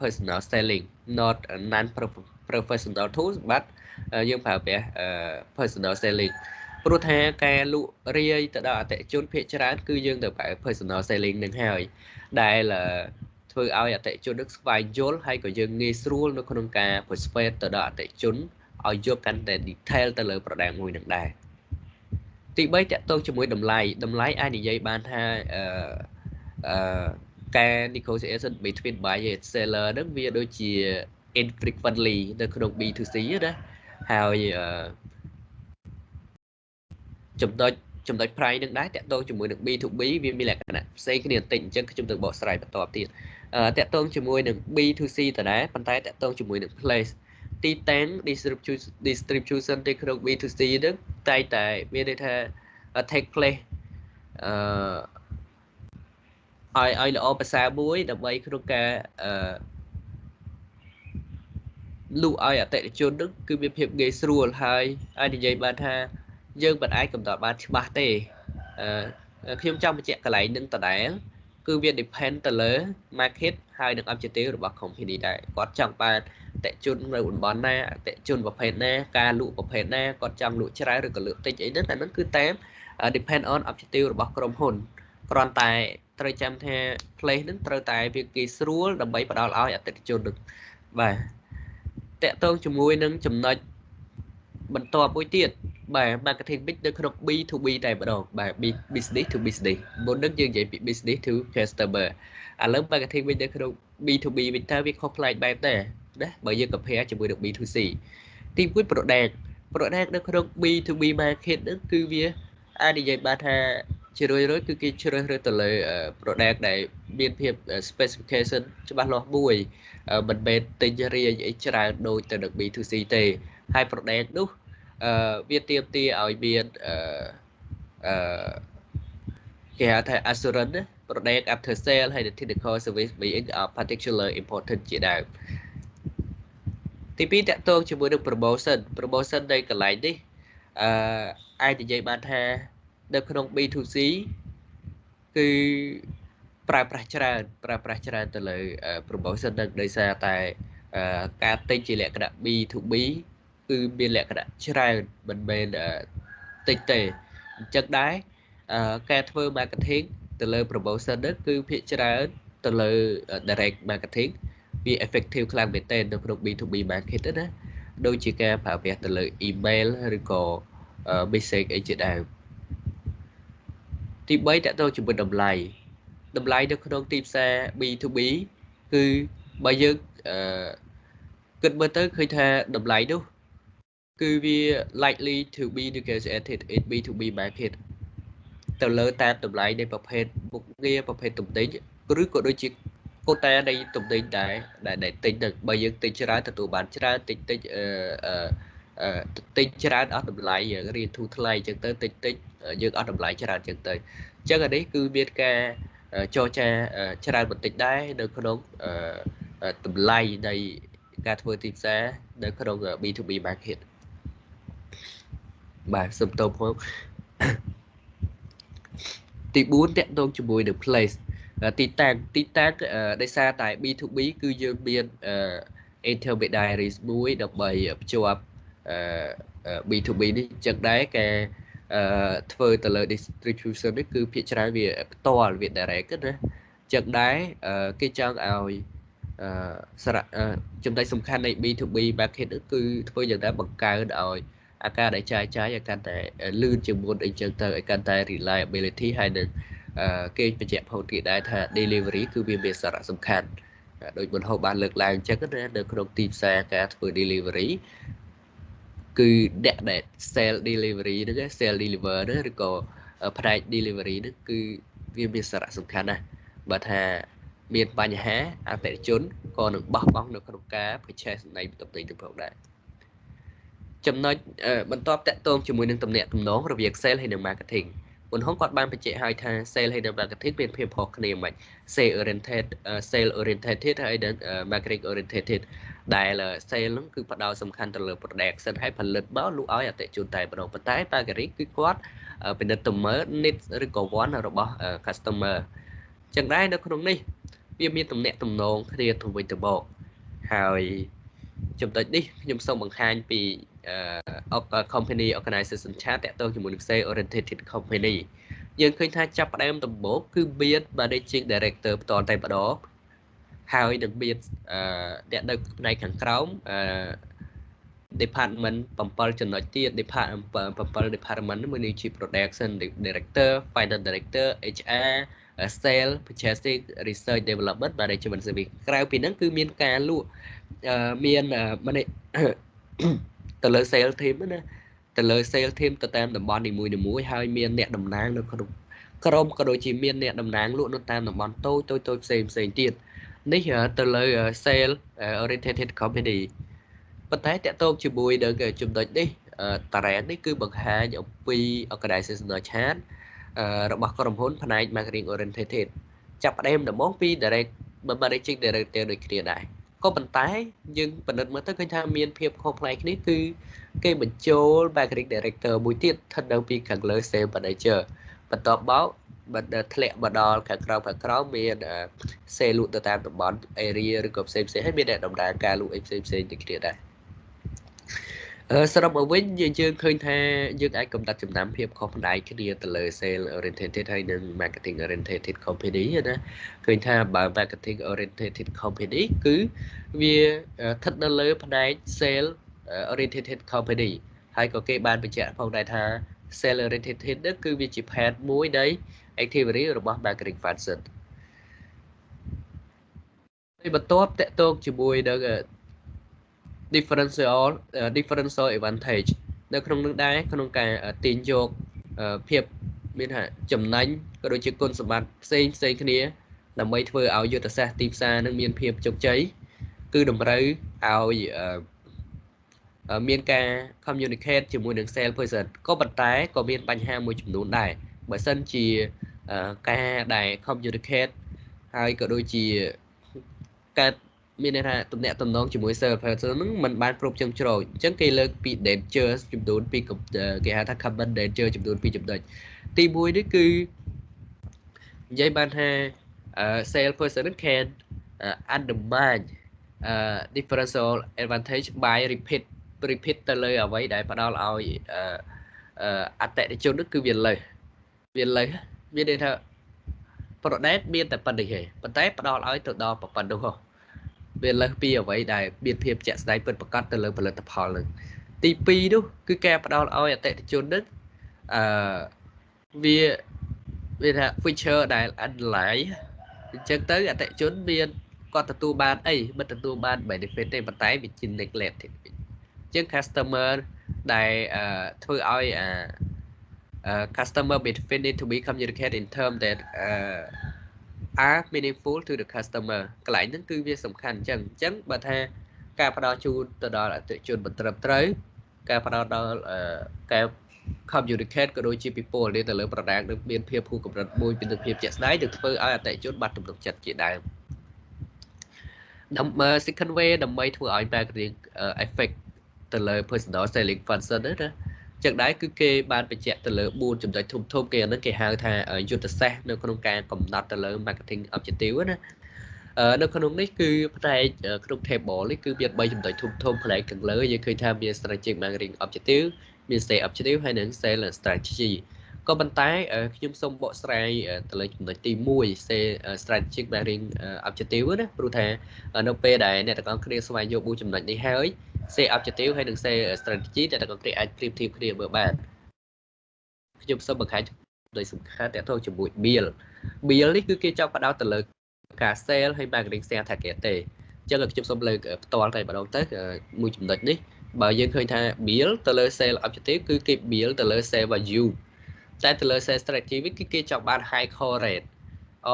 C: personal selling not non professional tools but យើងប្រើប្រាស់ personal selling ព្រោះថាការលក់រាយទៅដល់អតិថិជនភាគច្រើនគឺយើងទៅប្រើ personal selling នឹងហើយដែល ធ្វើឲ្យអតិថិជននឹងស្វែងយល់ហើយក៏យើងងាយស្រួលនៅក្នុងការ persuade ទៅដល់អតិថិជនឲ្យយកកាន់តែ detail ទៅលើ product មួយនឹងដែរទី3តកតងជាមួយតម្លៃតម្លៃអាចនិយាយបានថាអឺអឺការ negotiation between buyer and seller ហ្នឹងវាដូចជា infrequently នៅក្នុង B2C ណាហើយចំណុចចំណុច price នឹងដែរតកតងជាមួយនឹង B2B វាមានលក្ខណៈផ្សេងគ្នាបន្តិចអញ្ចឹងខ្ញុំទៅបកស្រាយបន្តទៀត តកតងជាមួយនឹង B2C តដែរប៉ុន្តែតកតងជាមួយនឹង place ទីតាំង distribution distribution ទីក្នុង B2C ហ្នឹងតែតែមានន័យថា take place អឺឲ្យឲ្យល្អភាសាមួយដើម្បីក្នុងការអឺលក់ឲ្យអតិថិជននឹងគឺមានភាពងាយស្រួលហើយអាចនិយាយបានថាយើងមិនអាចកំណត់បានច្បាស់ទេអឺខ្ញុំចង់បញ្ជាក់កន្លែងនឹងដដែល គឺវា depend ទៅលើ market ហើយនឹង objective របស់ company ដែរគាត់ចង់បានតេជននៅតំបន់ណាតេជនប្រភេទណាការលក់ប្រភេទណាគាត់ចង់លក់ច្រើនឬក៏លក់តិចអីហ្នឹងអាហ្នឹងគឺតាម depend on objective របស់ក្រុមហ៊ុនគ្រាន់តែត្រូវចាំថា place ហ្នឹងត្រូវតែវាគេស្រួលដើម្បីផ្ដល់ឲ្យអតិថិជននឹងបាទតកតងជាមួយនឹងចំណុច បន្ទាប់មួយទៀតបាទ marketing mix នៅក្នុង B2B តែម្ដងបាទ business to business មុននឹងយើងនិយាយពី business to customer ឥឡូវ marketing mix នៅក្នុង B2B វិញតើវាខុសប្លែកបែបណាណាបើយើង compare ជាមួយនឹង B2C ទី1 product product នៅក្នុង B2B market ហ្នឹងគឺវាអាចនិយាយបានថាជារឿយៗគឺគេជ្រើសរើសទៅលើ product ដែលមានភាព specification ច្បាស់លាស់មួយមិនមែនទិញរាយអីច្រើនដូចទៅនឹង B2C ទេ ហើយ product នោះអឺវាទៀមទាឲ្យមានអឺអឺគេហៅថា assurance product after sale ហើយ technical service being of particular important ជាដើមទី2តកតងជាមួយនឹង promotion promotion នៃកន្លែងនេះអឺអាចនិយាយបានថានៅក្នុង B2C គឺប្រើប្រាស់ច្រើន ប្រើប្រាស់ច្រើនទៅលើ promotion នឹងដោយសារតែការទិញជាលក្ខណៈ B2B គឺមានលក្ខណៈច្រើនមិនមែនតិចទេអញ្ចឹងដែរការធ្វើ marketing ទៅលើ promotion ហ្នឹងគឺភាគច្រើនទៅលើ direct marketing វា effective ខ្លាំងមែនទែននៅក្នុង B2B market ណាដូចជាការប្រើប្រាស់ទៅលើ email ឬក៏ message អីជាដើមទី3តទៅជាមួយតម្លៃតម្លៃនៅក្នុងទីផ្សារ B2B គឺបើយើងអឺគិតមើលទៅឃើញថាតម្លៃនោះ គឺវា likely to be negotiated in B2B market ទៅលើតាមតម្លៃនៃប្រភេទមុខងារប្រភេទទំនិញឬក៏ដូចជាកូតានៃទំនិញដែរដែលទិញទៅបើយើងទិញច្រើនទទួលបានច្រើនទិញតិចអឺអឺទិញច្រើនអស់តម្លៃរៀនធូរថ្លៃអញ្ចឹងទៅទិញតិចយើងអស់តម្លៃច្រើនអញ្ចឹងទៅអញ្ចឹងអានេះគឺមានការចរចាច្រើនបន្តិចដែរនៅក្នុងតម្លៃនៃការធ្វើទីផ្សារនៅក្នុង B2B market បាទសុំតបផងទី4តកតងជាមួយនឹង place ទីតាំងទីតាំងដោយសារតែ B2B គឺយើងមាន intermediaries មួយដើម្បីភ្ជាប់ B2B នេះចឹងដែរការធ្វើទៅលើ distribution នេះគឺភាគច្រើនវាផ្ទាល់វា direct ណាចឹងដែរគេចង់ឲ្យសារៈចំណុចសំខាន់នៃ B2B market គឺធ្វើយ៉ាងណាបង្កើនឲ្យ អាការដែលចាយចាយឲ្យកាន់តែលឿនជាងមុនអីចឹងទៅឲ្យកាន់តែ reliability ហើយនឹងគេបញ្ជាក់ផងទៀតដែរថា delivery គឺវាមានសារៈសំខាន់ដោយបុនហូបបានលើកឡើងអញ្ចឹងណានៅក្នុងទីផ្សារការធ្វើ delivery គឺអ្នកដែល sell delivery ហ្នឹង sell deliver ហ្នឹងឬក៏ផ្នែក delivery ហ្នឹងគឺវាមានសារៈសំខាន់ណាស់បើថាមានបញ្ហាអតិថិជនក៏នឹងបោះបង់នៅក្នុងការ purchase នៃទំនិញទៅផងដែរ ចំណុចបន្ទាប់តកតងជាមួយនឹងតំណែងតំណងរវាង sale ហើយនិង marketing បុនហុងគាត់បានបញ្ជាក់ឲ្យថា sale ហើយនិង marketing មានភាពខុសគ្នាមិន sale oriented sale oriented ហើយនិង marketing oriented ដែល sale ហ្នឹងគឺផ្ដោតសំខាន់ទៅលើ production ហើយផលិតមកលក់ឲ្យអតិថិជនតែម្ដងប៉ុន្តែ marketing គឺគាត់ពិនិត្យទៅមើល needs ឬក៏ want របស់ customer ចឹងដែរនៅក្នុងនេះវាមានតំណែងតំណងគ្នាទៅវិញទៅមកហើយ ចំណុចនេះខ្ញុំសូមបង្ហាញពី company organization chart តទៅជាមួយនឹង sales oriented company យើងឃើញថាចាប់ផ្ដើមដំបូងគឺមាន managing director ផ្ទាល់តែម្ដងហើយនឹងមានអឺអ្នកនៅផ្នែកខាងក្រោមអឺ department 7ចំណុចទៀត department 7 department មួយនេះជា production director finance director HR sale purchasing research development management service ក្រៅពីហ្នឹងគឺមានការលក់ មានទៅលើ sale team ណាទៅលើ sale team ទៅតាមតំបន់នីមួយៗហើយមានអ្នកតំណាងនៅក្នុងក្រុមក៏ដូចជាមានអ្នកតំណាងលក់នៅតាមតំបន់តូចតូចតូចផ្សេងផ្សេងទៀតនេះទៅលើ sale oriented company ប៉ុន្តែតកតោកជាមួយនឹងចំណុចនេះតារាងនេះគឺបង្ហាញអំពី organizational chart របស់ក្រុមហ៊ុនផ្នែក marketing oriented ចាប់ផ្ដើមដំបូងពី direct managing director ដូចគ្នាដែរ ក៏ប៉ុន្តែយើងពិនិត្យមើលទៅឃើញថាមានភាពខុសប្លែកគ្នាគឺគេបញ្ចូល marketing director មួយទៀតស្ថិតនៅពីខាងលើ sales manager បន្ទាប់មកបើធ្លាក់មកដល់ខាងក្រៅខាងក្រៅមាន sales លក់ទៅតាមតំបន់ area ឬក៏ផ្សេងផ្សេងហើយមានអ្នកដំណើរការលក់អីផ្សេងផ្សេងដូចគ្នាដែរ សរុបមកវិញយើងឃើញថាយើងអាចកំណត់ចំណាំភាពខុសផ្នែកគ្នាទៅលើ sale oriented ហើយនិង marketing oriented company ណាឃើញថាបើ marketing oriented company គឺវាស្ថិតនៅលើផ្នែក sale oriented company ហើយក៏គេបានបញ្ជាក់ផងដែរថា sale oriented នេះគឺវាជា part មួយនៃ activity របស់ marketing function ហើយបន្ទាប់តកតងជាមួយនឹង differential differential advantage នៅក្នុងនោះដែរក្នុងការទាញយកភាពមានថាចំណេញក៏ដូចជាគុណសម្បត្តិផ្សេងផ្សេងគ្នាដើម្បីធ្វើឲ្យយុទ្ធសាស្ត្រទីផ្សារនឹងមានភាពជោគជ័យគឺតម្រូវឲ្យមានការ communicate ជាមួយនឹង sales person ក៏ប៉ុន្តែក៏មានបញ្ហាមួយចំនួនដែរបើសិនជាការដែល communicate ហើយក៏ដូចជាការ មានន័យថាតំណាក់តំណងជាមួយ sales person ហ្នឹងมันបានគ្រប់ជ្រុងជ្រោយអញ្ចឹងគេលើកពី danger ចំនួនពីគេហៅថា common danger ចំនួនពីចំណុចទី1នេះគឺនិយាយបានថា sales person can undermine uh, differential advantage by repeat repeat ទៅលើអ្វីដែលផ្ដល់ឲ្យអតិថិជននោះគឺវាលើសវាលើសមានន័យថា product មានតែប៉ុណ្្នេះទេប៉ុន្តែផ្ដល់ឲ្យទៅដល់ប៉ុណ្ណោះ វាលើសពីអ្វីដែលមានភាពជាក់ស្ដែងពិតប្រាកដទៅលើផលិតផលនឹងទី2នោះគឺការផ្ដល់ឲ្យអតិថិជននឹងអឺវាវាថា feature ដែល underline អញ្ចឹងទៅអតិថិជនមានគាត់ទទួលបានអីមិនទទួលបាន benefit ទេប៉ុន្តែវាជា neglect ទេអញ្ចឹង customer ដែលធ្វើឲ្យអា customer benefit need to be communicated in term that uh, are meaningful to the customer កន្លែងហ្នឹងគឺវាសំខាន់អញ្ចឹងអញ្ចឹងបើថាការផ្ដល់ជូនទៅដល់អតិថិជនមិនត្រឹមត្រូវការផ្ដល់ដល់ការ communicate ក៏ដូចជាពីពលនេះទៅលើ product នឹងមានភាពហួសកម្រិតមួយពីភាពជាក់ស្ដែងនឹងធ្វើឲ្យអតិថិជនបាត់ទំនុកចិត្តជាដើមដើម្បី second way ដើម្បីធ្វើឲ្យ marketing effect ទៅលើ personal selling function ណា ចឹងដែរគឺគេបានបញ្ជាក់ទៅលើ4ចំណុចធំធំគេអានឹងគេហៅថាយុទ្ធសាស្ត្រនៅក្នុងការកំណត់ទៅលើ marketing objective ណានៅក្នុងនេះគឺផ្នែកក្នុង table នេះគឺមាន3ចំណុចធំធំផ្នែកខាងលើយើងឃើញថាមាន strategic marketing objective មាន sales objective ហើយនិង sales strategy ក៏ប៉ុន្តែខ្ញុំសូមបកស្រាយទៅលើចំណុចទី1 say strategic marketing objective ណាព្រោះថានៅពេលដែលអ្នកទាំងអស់គ្នាស្វែងយល់4ចំណុចនេះហើយ say objective ហើយនិង say strategy ដែលទាំងអស់គ្នាអាចប្រៀបធៀបគ្នាមើលបានខ្ញុំសូមបង្ហាញដោយសំខាន់តទៅជាមួយ bill bill នេះគឺគេចង់បដោតទៅលើការ sale ហើយ marketing share target ទេអញ្ចឹងខ្ញុំសូមលើកផ្ទាល់តែម្ដងទៅមួយចំណុចនេះបើយើងឃើញថា bill ទៅលើ sale objective គឺគេ bill ទៅលើ sale value តែទៅលើ sales strategy វិញគឺគេចង់បាន high call rate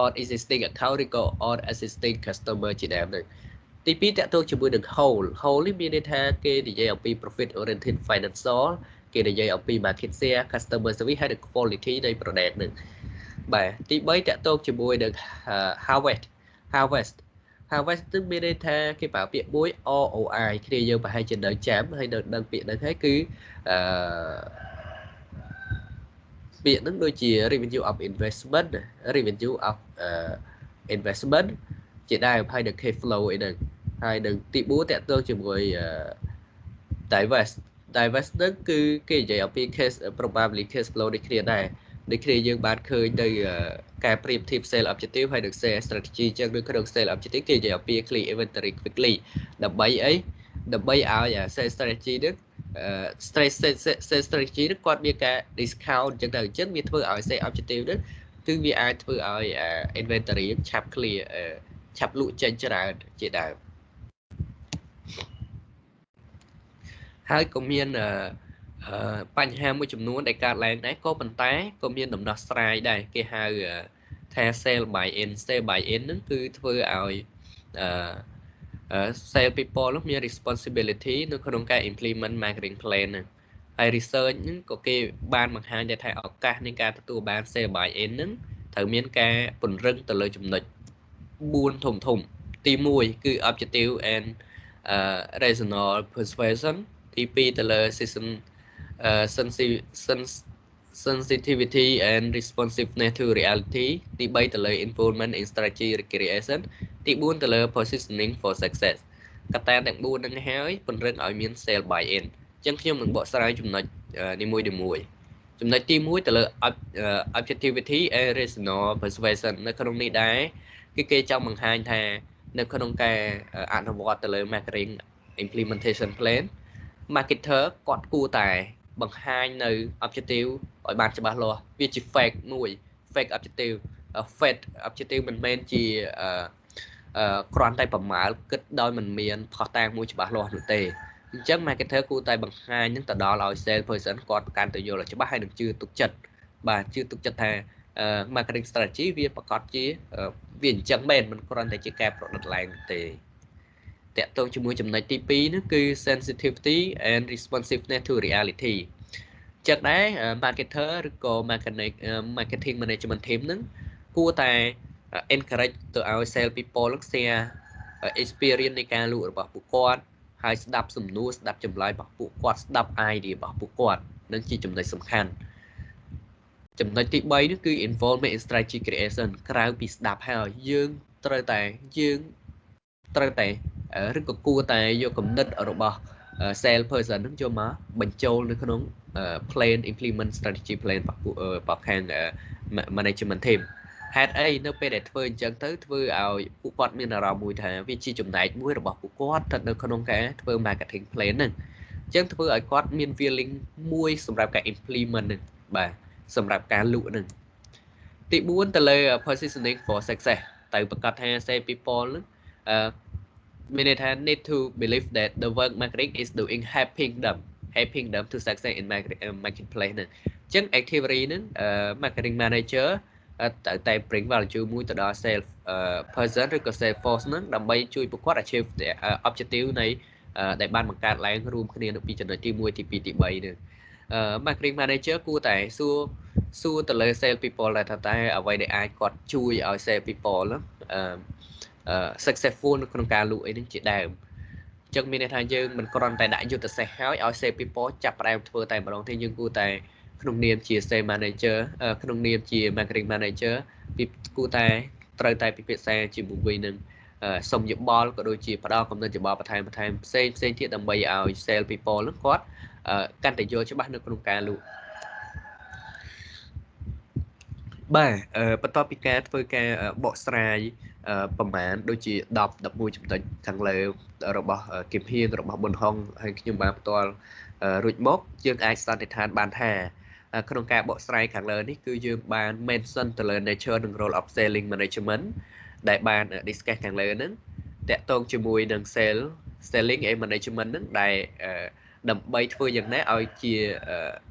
C: on existing account ឬក៏ on existing customer ជាដើមហ្នឹងទី2តកតងជាមួយនឹង whole whole នេះមានន័យថាគេនិយាយអំពី profit oriented financial គេនិយាយអំពី market share customer service ហើយនិង quality នៃ product នឹងបាទទី3តកតងជាមួយនឹង harvest harvest harvest នឹងមានន័យថាគេប្រើពាក្យមួយ ROI គ្នាយើងប្រហែលជានៅចាំហើយនៅដឹងពាក្យហ្នឹងហើយគឺអឺ ពាក្យហ្នឹងដូចជា revenue of investment revenue of uh, investment ជាដើមហើយនឹង cash flow អីហ្នឹងហើយនឹងទី4តកតងជាមួយ divest divest ហ្នឹងគឺគេនិយាយអំពី case probably case flow ដូចគ្នាដែរដូចគ្នាយើងបានឃើញនៅការប្រៀបធៀប sale objective ហើយនឹង sale strategy ចឹងនៅក្នុង sale objective គេនិយាយអំពី clear inventory quickly ដើម្បីអីដើម្បីឲ្យ sale strategy នេះ stress sale strategy នេះគាត់មានការ discount ចឹងទៅអញ្ចឹងវាធ្វើឲ្យ sale objective នេះគឺវាអាចធ្វើឲ្យ inventory ឆាប់ clear ឆាប់លក់ចេញច្រើនជាដើមហើយក៏មានបញ្ហាមួយចំនួនដែលកើតឡើងដែរក៏ប៉ុន្តែក៏មានដំណោះស្រាយដែរគេហៅថា sell by in sell by in ហ្នឹងគឺធ្វើឲ្យអឺ sale people នោះមាន responsibility នៅក្នុងការ implement marketing plan ហ្នឹងហើយ research ហ្នឹងក៏គេបានបង្ហាញថាឱកាសនៃការទទួលបាន sale by in ហ្នឹងត្រូវមានការពង្រឹងទៅលើចំណុច4ធំធំទី1គឺ objective and uh, rational persuasion ទី2ទៅលើ system uh, sensitivity and responsiveness to reality ទី3ទៅលើ involvement in strategy recreation ទី4ទៅលើ positioning for success កត្តាទាំង4ហ្នឹងហើយពង្រឹងឲ្យមាន sale buy in អញ្ចឹងខ្ញុំនឹងបកស្រាយចំណុចនីមួយៗចំណុចទី1ទៅលើ objectivity and rational persuasion នៅក្នុងនេះដែរគឺគេចង់បង្ហាញថា នៅក្នុងការអនុវត្តទៅលើ marketing implementation plan marketer គាត់គួរតែ បង្ហាញនៅ objective ឲ្យបានច្បាស់លាស់វាជា fake មួយ fake objective fake objective មិនមែនជាអឺគ្រាន់តែប្រមាលគិតដោយមិនមានផុសតាងមួយច្បាស់លាស់នោះទេអញ្ចឹង marketer គួរតែបង្ហាញនឹងទៅដល់ឲ្យ sales person គាត់កាន់ទៅយល់ឲ្យច្បាស់ហើយនឹងជឿទុកចិត្តបាទជឿទុកចិត្តថា marketing strategy វាប្រកាសជាវាអញ្ចឹងមែនមិនគ្រាន់តែជាការប្រឌិតឡើងទេ តកតងជាមួយចំណុចទី2នោះគឺ sensitivity and responsiveness to reality ចិត្តដែរ marketer ឬក៏ marketing marketing management team ហ្នឹងគួរតែ encourage ទៅឲ្យ sales people នឹង share experience នៃការលក់របស់ពួកគាត់ហើយស្ដាប់សំណួរស្ដាប់ចម្លើយរបស់ពួកគាត់ស្ដាប់ idea របស់ពួកគាត់នឹងជាចំណុចសំខាន់ចំណុចទី3នេះគឺ involvement in strategy creation ក្រៅពីស្ដាប់ហើយយើងត្រូវតែយើង ត្រូវតែឬក៏គួរតែយកគំនិតរបស់ sale person នឹងយកមកបញ្ចូលនៅក្នុង plan implement strategy plan របស់ខាង management team ហេតុអីនៅពេលដែលធ្វើអញ្ចឹងទៅធ្វើឲ្យពួកគាត់មានអារម្មណ៍មួយថាវាជាចំណែកមួយរបស់ពួកគាត់ស្ថិតនៅក្នុងការធ្វើ marketing plan ហ្នឹងអញ្ចឹងធ្វើឲ្យគាត់មាន feeling មួយសម្រាប់ការ implement ហ្នឹងបាទសម្រាប់ការលក់ហ្នឹងទី4ទៅលើ positioning for success ទៅប្រកាសថា say people ហ្នឹង អឺមានន័យថា need to believe that the work marketing is doing helping them helping them to success in marketplace ហ្នឹងអញ្ចឹង activity ហ្នឹង marketing manager តែតែ bring value មួយទៅដល់ sales person ឬក៏ sales force ហ្នឹងដើម្បីជួយពួកគាត់ achieve objective នៃដែលបានបង្កើតឡើងរួមគ្នានៅពីចំណុចទី1ទី2ទី3នេះ marketing manager គួរតែសួរសួរទៅលើ sales people ដែលថាតែអ្វីដែលអាចគាត់ជួយឲ្យ sales people អឺ successful នៅក្នុងការលក់អីនេះជាដើមអញ្ចឹងមានន័យថាយើងមិនគ្រាន់តែដាក់យុទ្ធសាស្ត្រហើយឲ្យ sales people ចាប់ផ្ដើមធ្វើតែម្ដងទេយើងគួរតែក្នុងនាមជា sales manager ក្នុងនាមជា marketing manager ពីគួរតែត្រូវតែពិភាក្សាជាមួយនឹងសុំយោបល់ក៏ដូចជាផ្ដល់កំណត់យោបល់បន្ថែមបន្ថែមផ្សេងផ្សេងទៀតដើម្បីឲ្យ sales people នឹងគាត់កាន់តែយល់ច្បាស់នៅក្នុងការលក់បាទបន្ទាប់ពីការធ្វើការបកស្រាយ ប្រមាណដូចជា10 11ចំណុចខាងលើរបស់គឹមហៀងរបស់ប៊ុនហុងហើយខ្ញុំបានផ្ទាល់រួចមកយើងអាចសន្និដ្ឋានបានថាក្នុងការបកស្រាយខាងលើនេះគឺយើងបាន mention ទៅលើ nature និង role of selling management ដែលបាន discuss ខាងលើហ្នឹងតកតងជាមួយនឹង sale selling and management ហ្នឹងដែលដើម្បីធ្វើយ៉ាងណាឲ្យជា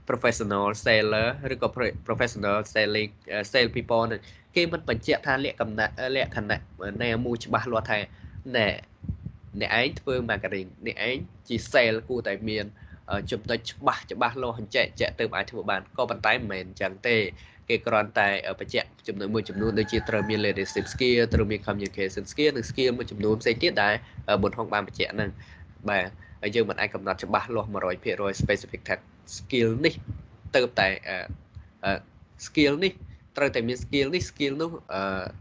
C: professional seller ឬក៏ professional selling sale people ហ្នឹង គេមិនបញ្ជាក់ថាលក្ខណៈលក្ខណៈណាមួយច្បាស់លាស់ថាណែអ្នកឯងធ្វើ marketing អ្នកឯងជា sale គួរតែមានចំណុចច្បាស់ច្បាស់លាស់អញ្ចឹងចាក់ទៅអាចធ្វើបានក៏ប៉ុន្តែមិនមែនអញ្ចឹងទេគេគ្រាន់តែបញ្ជាក់ចំណុចមួយចំនួនដូចជាត្រូវមាន leadership skill ត្រូវមាន communication skill និង skill មួយចំនួនផ្សេងទៀតដែលបុនហុងបានបញ្ជាក់ហ្នឹងបាទហើយយើងមិនអាចកំណត់ច្បាស់លាស់100% specific skill នេះទៅតែ skill នេះ ត្រូវតែមាន skill នេះ skill នោះ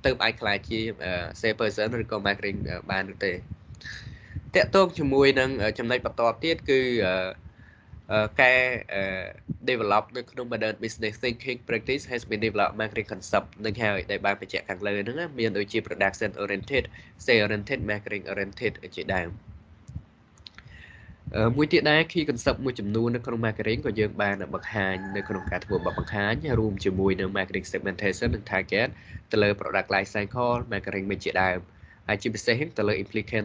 C: ទៅអាចខ្លាចជា sales person ឬក៏ marketing បានឬទេតកតងជាមួយនឹងចំណុចបន្តទៀតគឺការ develop នៅក្នុង modern business thinking practice has been developed marketing concept នឹងហើយដែលបានបញ្ជាក់ខាងលើហ្នឹងមានដូចជា production oriented sales oriented marketing oriented ជាដើម មួយទៀតដែរ key concept មួយចំនួននៅក្នុង marketing ក៏យើងបានបង្ហាញនៅក្នុងការធ្វើបទបង្ហាញរួមជាមួយនឹង marketing segmentation និង target ទៅលើ product life cycle marketing មួយជាដើមហើយជាពិសេសទៅលើ implication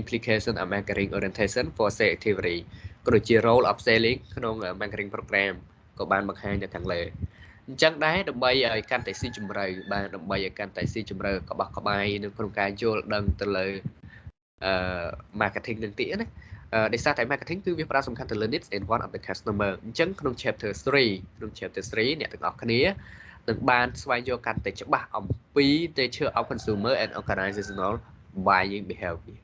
C: implication of marketing orientation for sales activity ក៏ដូចជា role of selling ក្នុង marketing program ក៏បានបង្ហាញនៅខាងលើអញ្ចឹងដែរដើម្បីឲ្យកាន់តែស៊ីជម្រៅបាទដើម្បីឲ្យកាន់តែស៊ីជម្រៅក្បោះក្បាយនៅក្នុងការយល់ដឹងទៅលើអឺ marketing នឹងទៀតណា ដោយសារតែ marketing គឺវាផ្ដោតសំខាន់ទៅលើ needs and want of the customer អញ្ចឹងក្នុង chapter 3ក្នុង chapter 3អ្នកទាំងអស់គ្នានឹងបានស្វែងយល់កាន់តែច្បាស់អំពី nature of consumer and organizational buying behavior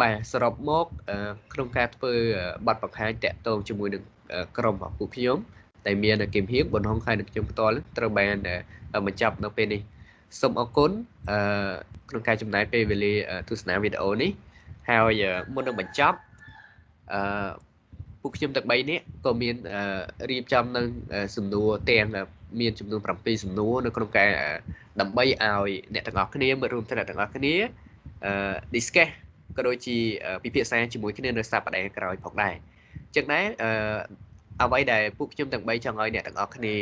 C: បាទសរុបមកក្នុងការធ្វើបទបង្ហាញតាក់ទងជាមួយនឹងក្រុមរបស់ពួកខ្ញុំដែលមានគឹមហៀងបំណងខែនឹងខ្ញុំផ្ទាល់ត្រូវបានបញ្ចប់នៅពេលនេះសូមអរគុណក្នុងការចំណាយពេលវេលាទស្សនាវីដេអូនេះហើយមុននឹងបញ្ចប់ អឺពួកខ្ញុំទាំង3នាក់ក៏មានរៀបចំនៅសំណួរទាំងមានចំនួន7សំណួរនៅក្នុងការដើម្បីឲ្យអ្នកទាំងអស់គ្នាមើលរួមទាំងអ្នកទាំងអស់គ្នាអឺ discuss ក៏ដូចជាពិភាក្សាជាមួយគ្នានៅសប្តាហ៍ក្រោយផងដែរអញ្ចឹងដែរអឺអ្វីដែលពួកខ្ញុំទាំង3ចង់ឲ្យអ្នកទាំងអស់គ្នា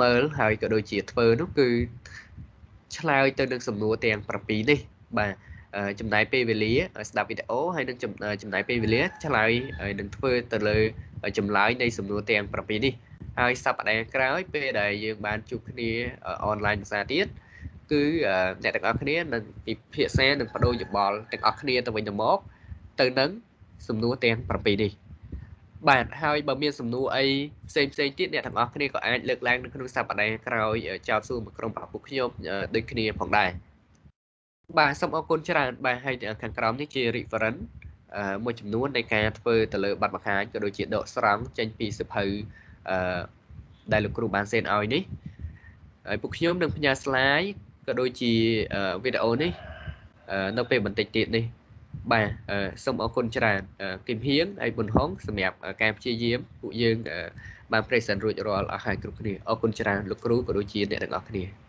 C: មើលហើយក៏ដូចជាធ្វើនោះគឺឆ្លើយទៅនឹងសំណួរទាំង7នេះបាទ ចំណាយពេលវេលាស្ដាប់វីដេអូហើយនឹងចំណាយពេលវេលាឆ្លើយហើយនឹងធ្វើទៅលើចម្លើយនៃសំណួរទាំង7នេះហើយសប្តាហ៍ក្រោយពេលដែលយើងបានជួបគ្នាអនឡាញភាសាទៀតគឺអ្នកទាំងអស់គ្នានឹងពិភាក្សានិងបដូរយោបល់ទាំងអស់គ្នាទៅវិញទៅមកទៅនឹងសំណួរទាំង7នេះបាទហើយបើមានសំណួរអីផ្សេងផ្សេងទៀតអ្នកទាំងអស់គ្នាក៏អាចលើកឡើងនៅក្នុងសប្តាហ៍ក្រោយចោទសួរមកក្រុមរបស់ពួកខ្ញុំដូចគ្នាផងដែរ បាទសូមអរគុណច្រើនបាទហើយខាងក្រោមនេះជា reference មួយចំនួននៃការធ្វើទៅលើប័ណ្ណបង្ហាញក៏ដូចជាដកស្រង់ចេញពីសភៅអឺដែលលោកគ្រូបានសេនឲ្យនេះហើយពួកខ្ញុំនឹងផ្ញើ slide ក៏ដូចជាវីដេអូនេះនៅពេលបន្តិចទៀតនេះបាទសូមអរគុណច្រើនគឹមហៀងហើយប៊ុនហុងសម្រាប់ការព្យាយាមពួកយើងបាន present រួចរាល់អស់ហើយគ្រប់គ្នាអរគុណច្រើនលោកគ្រូក៏ដូចជាអ្នកទាំងអស់គ្នា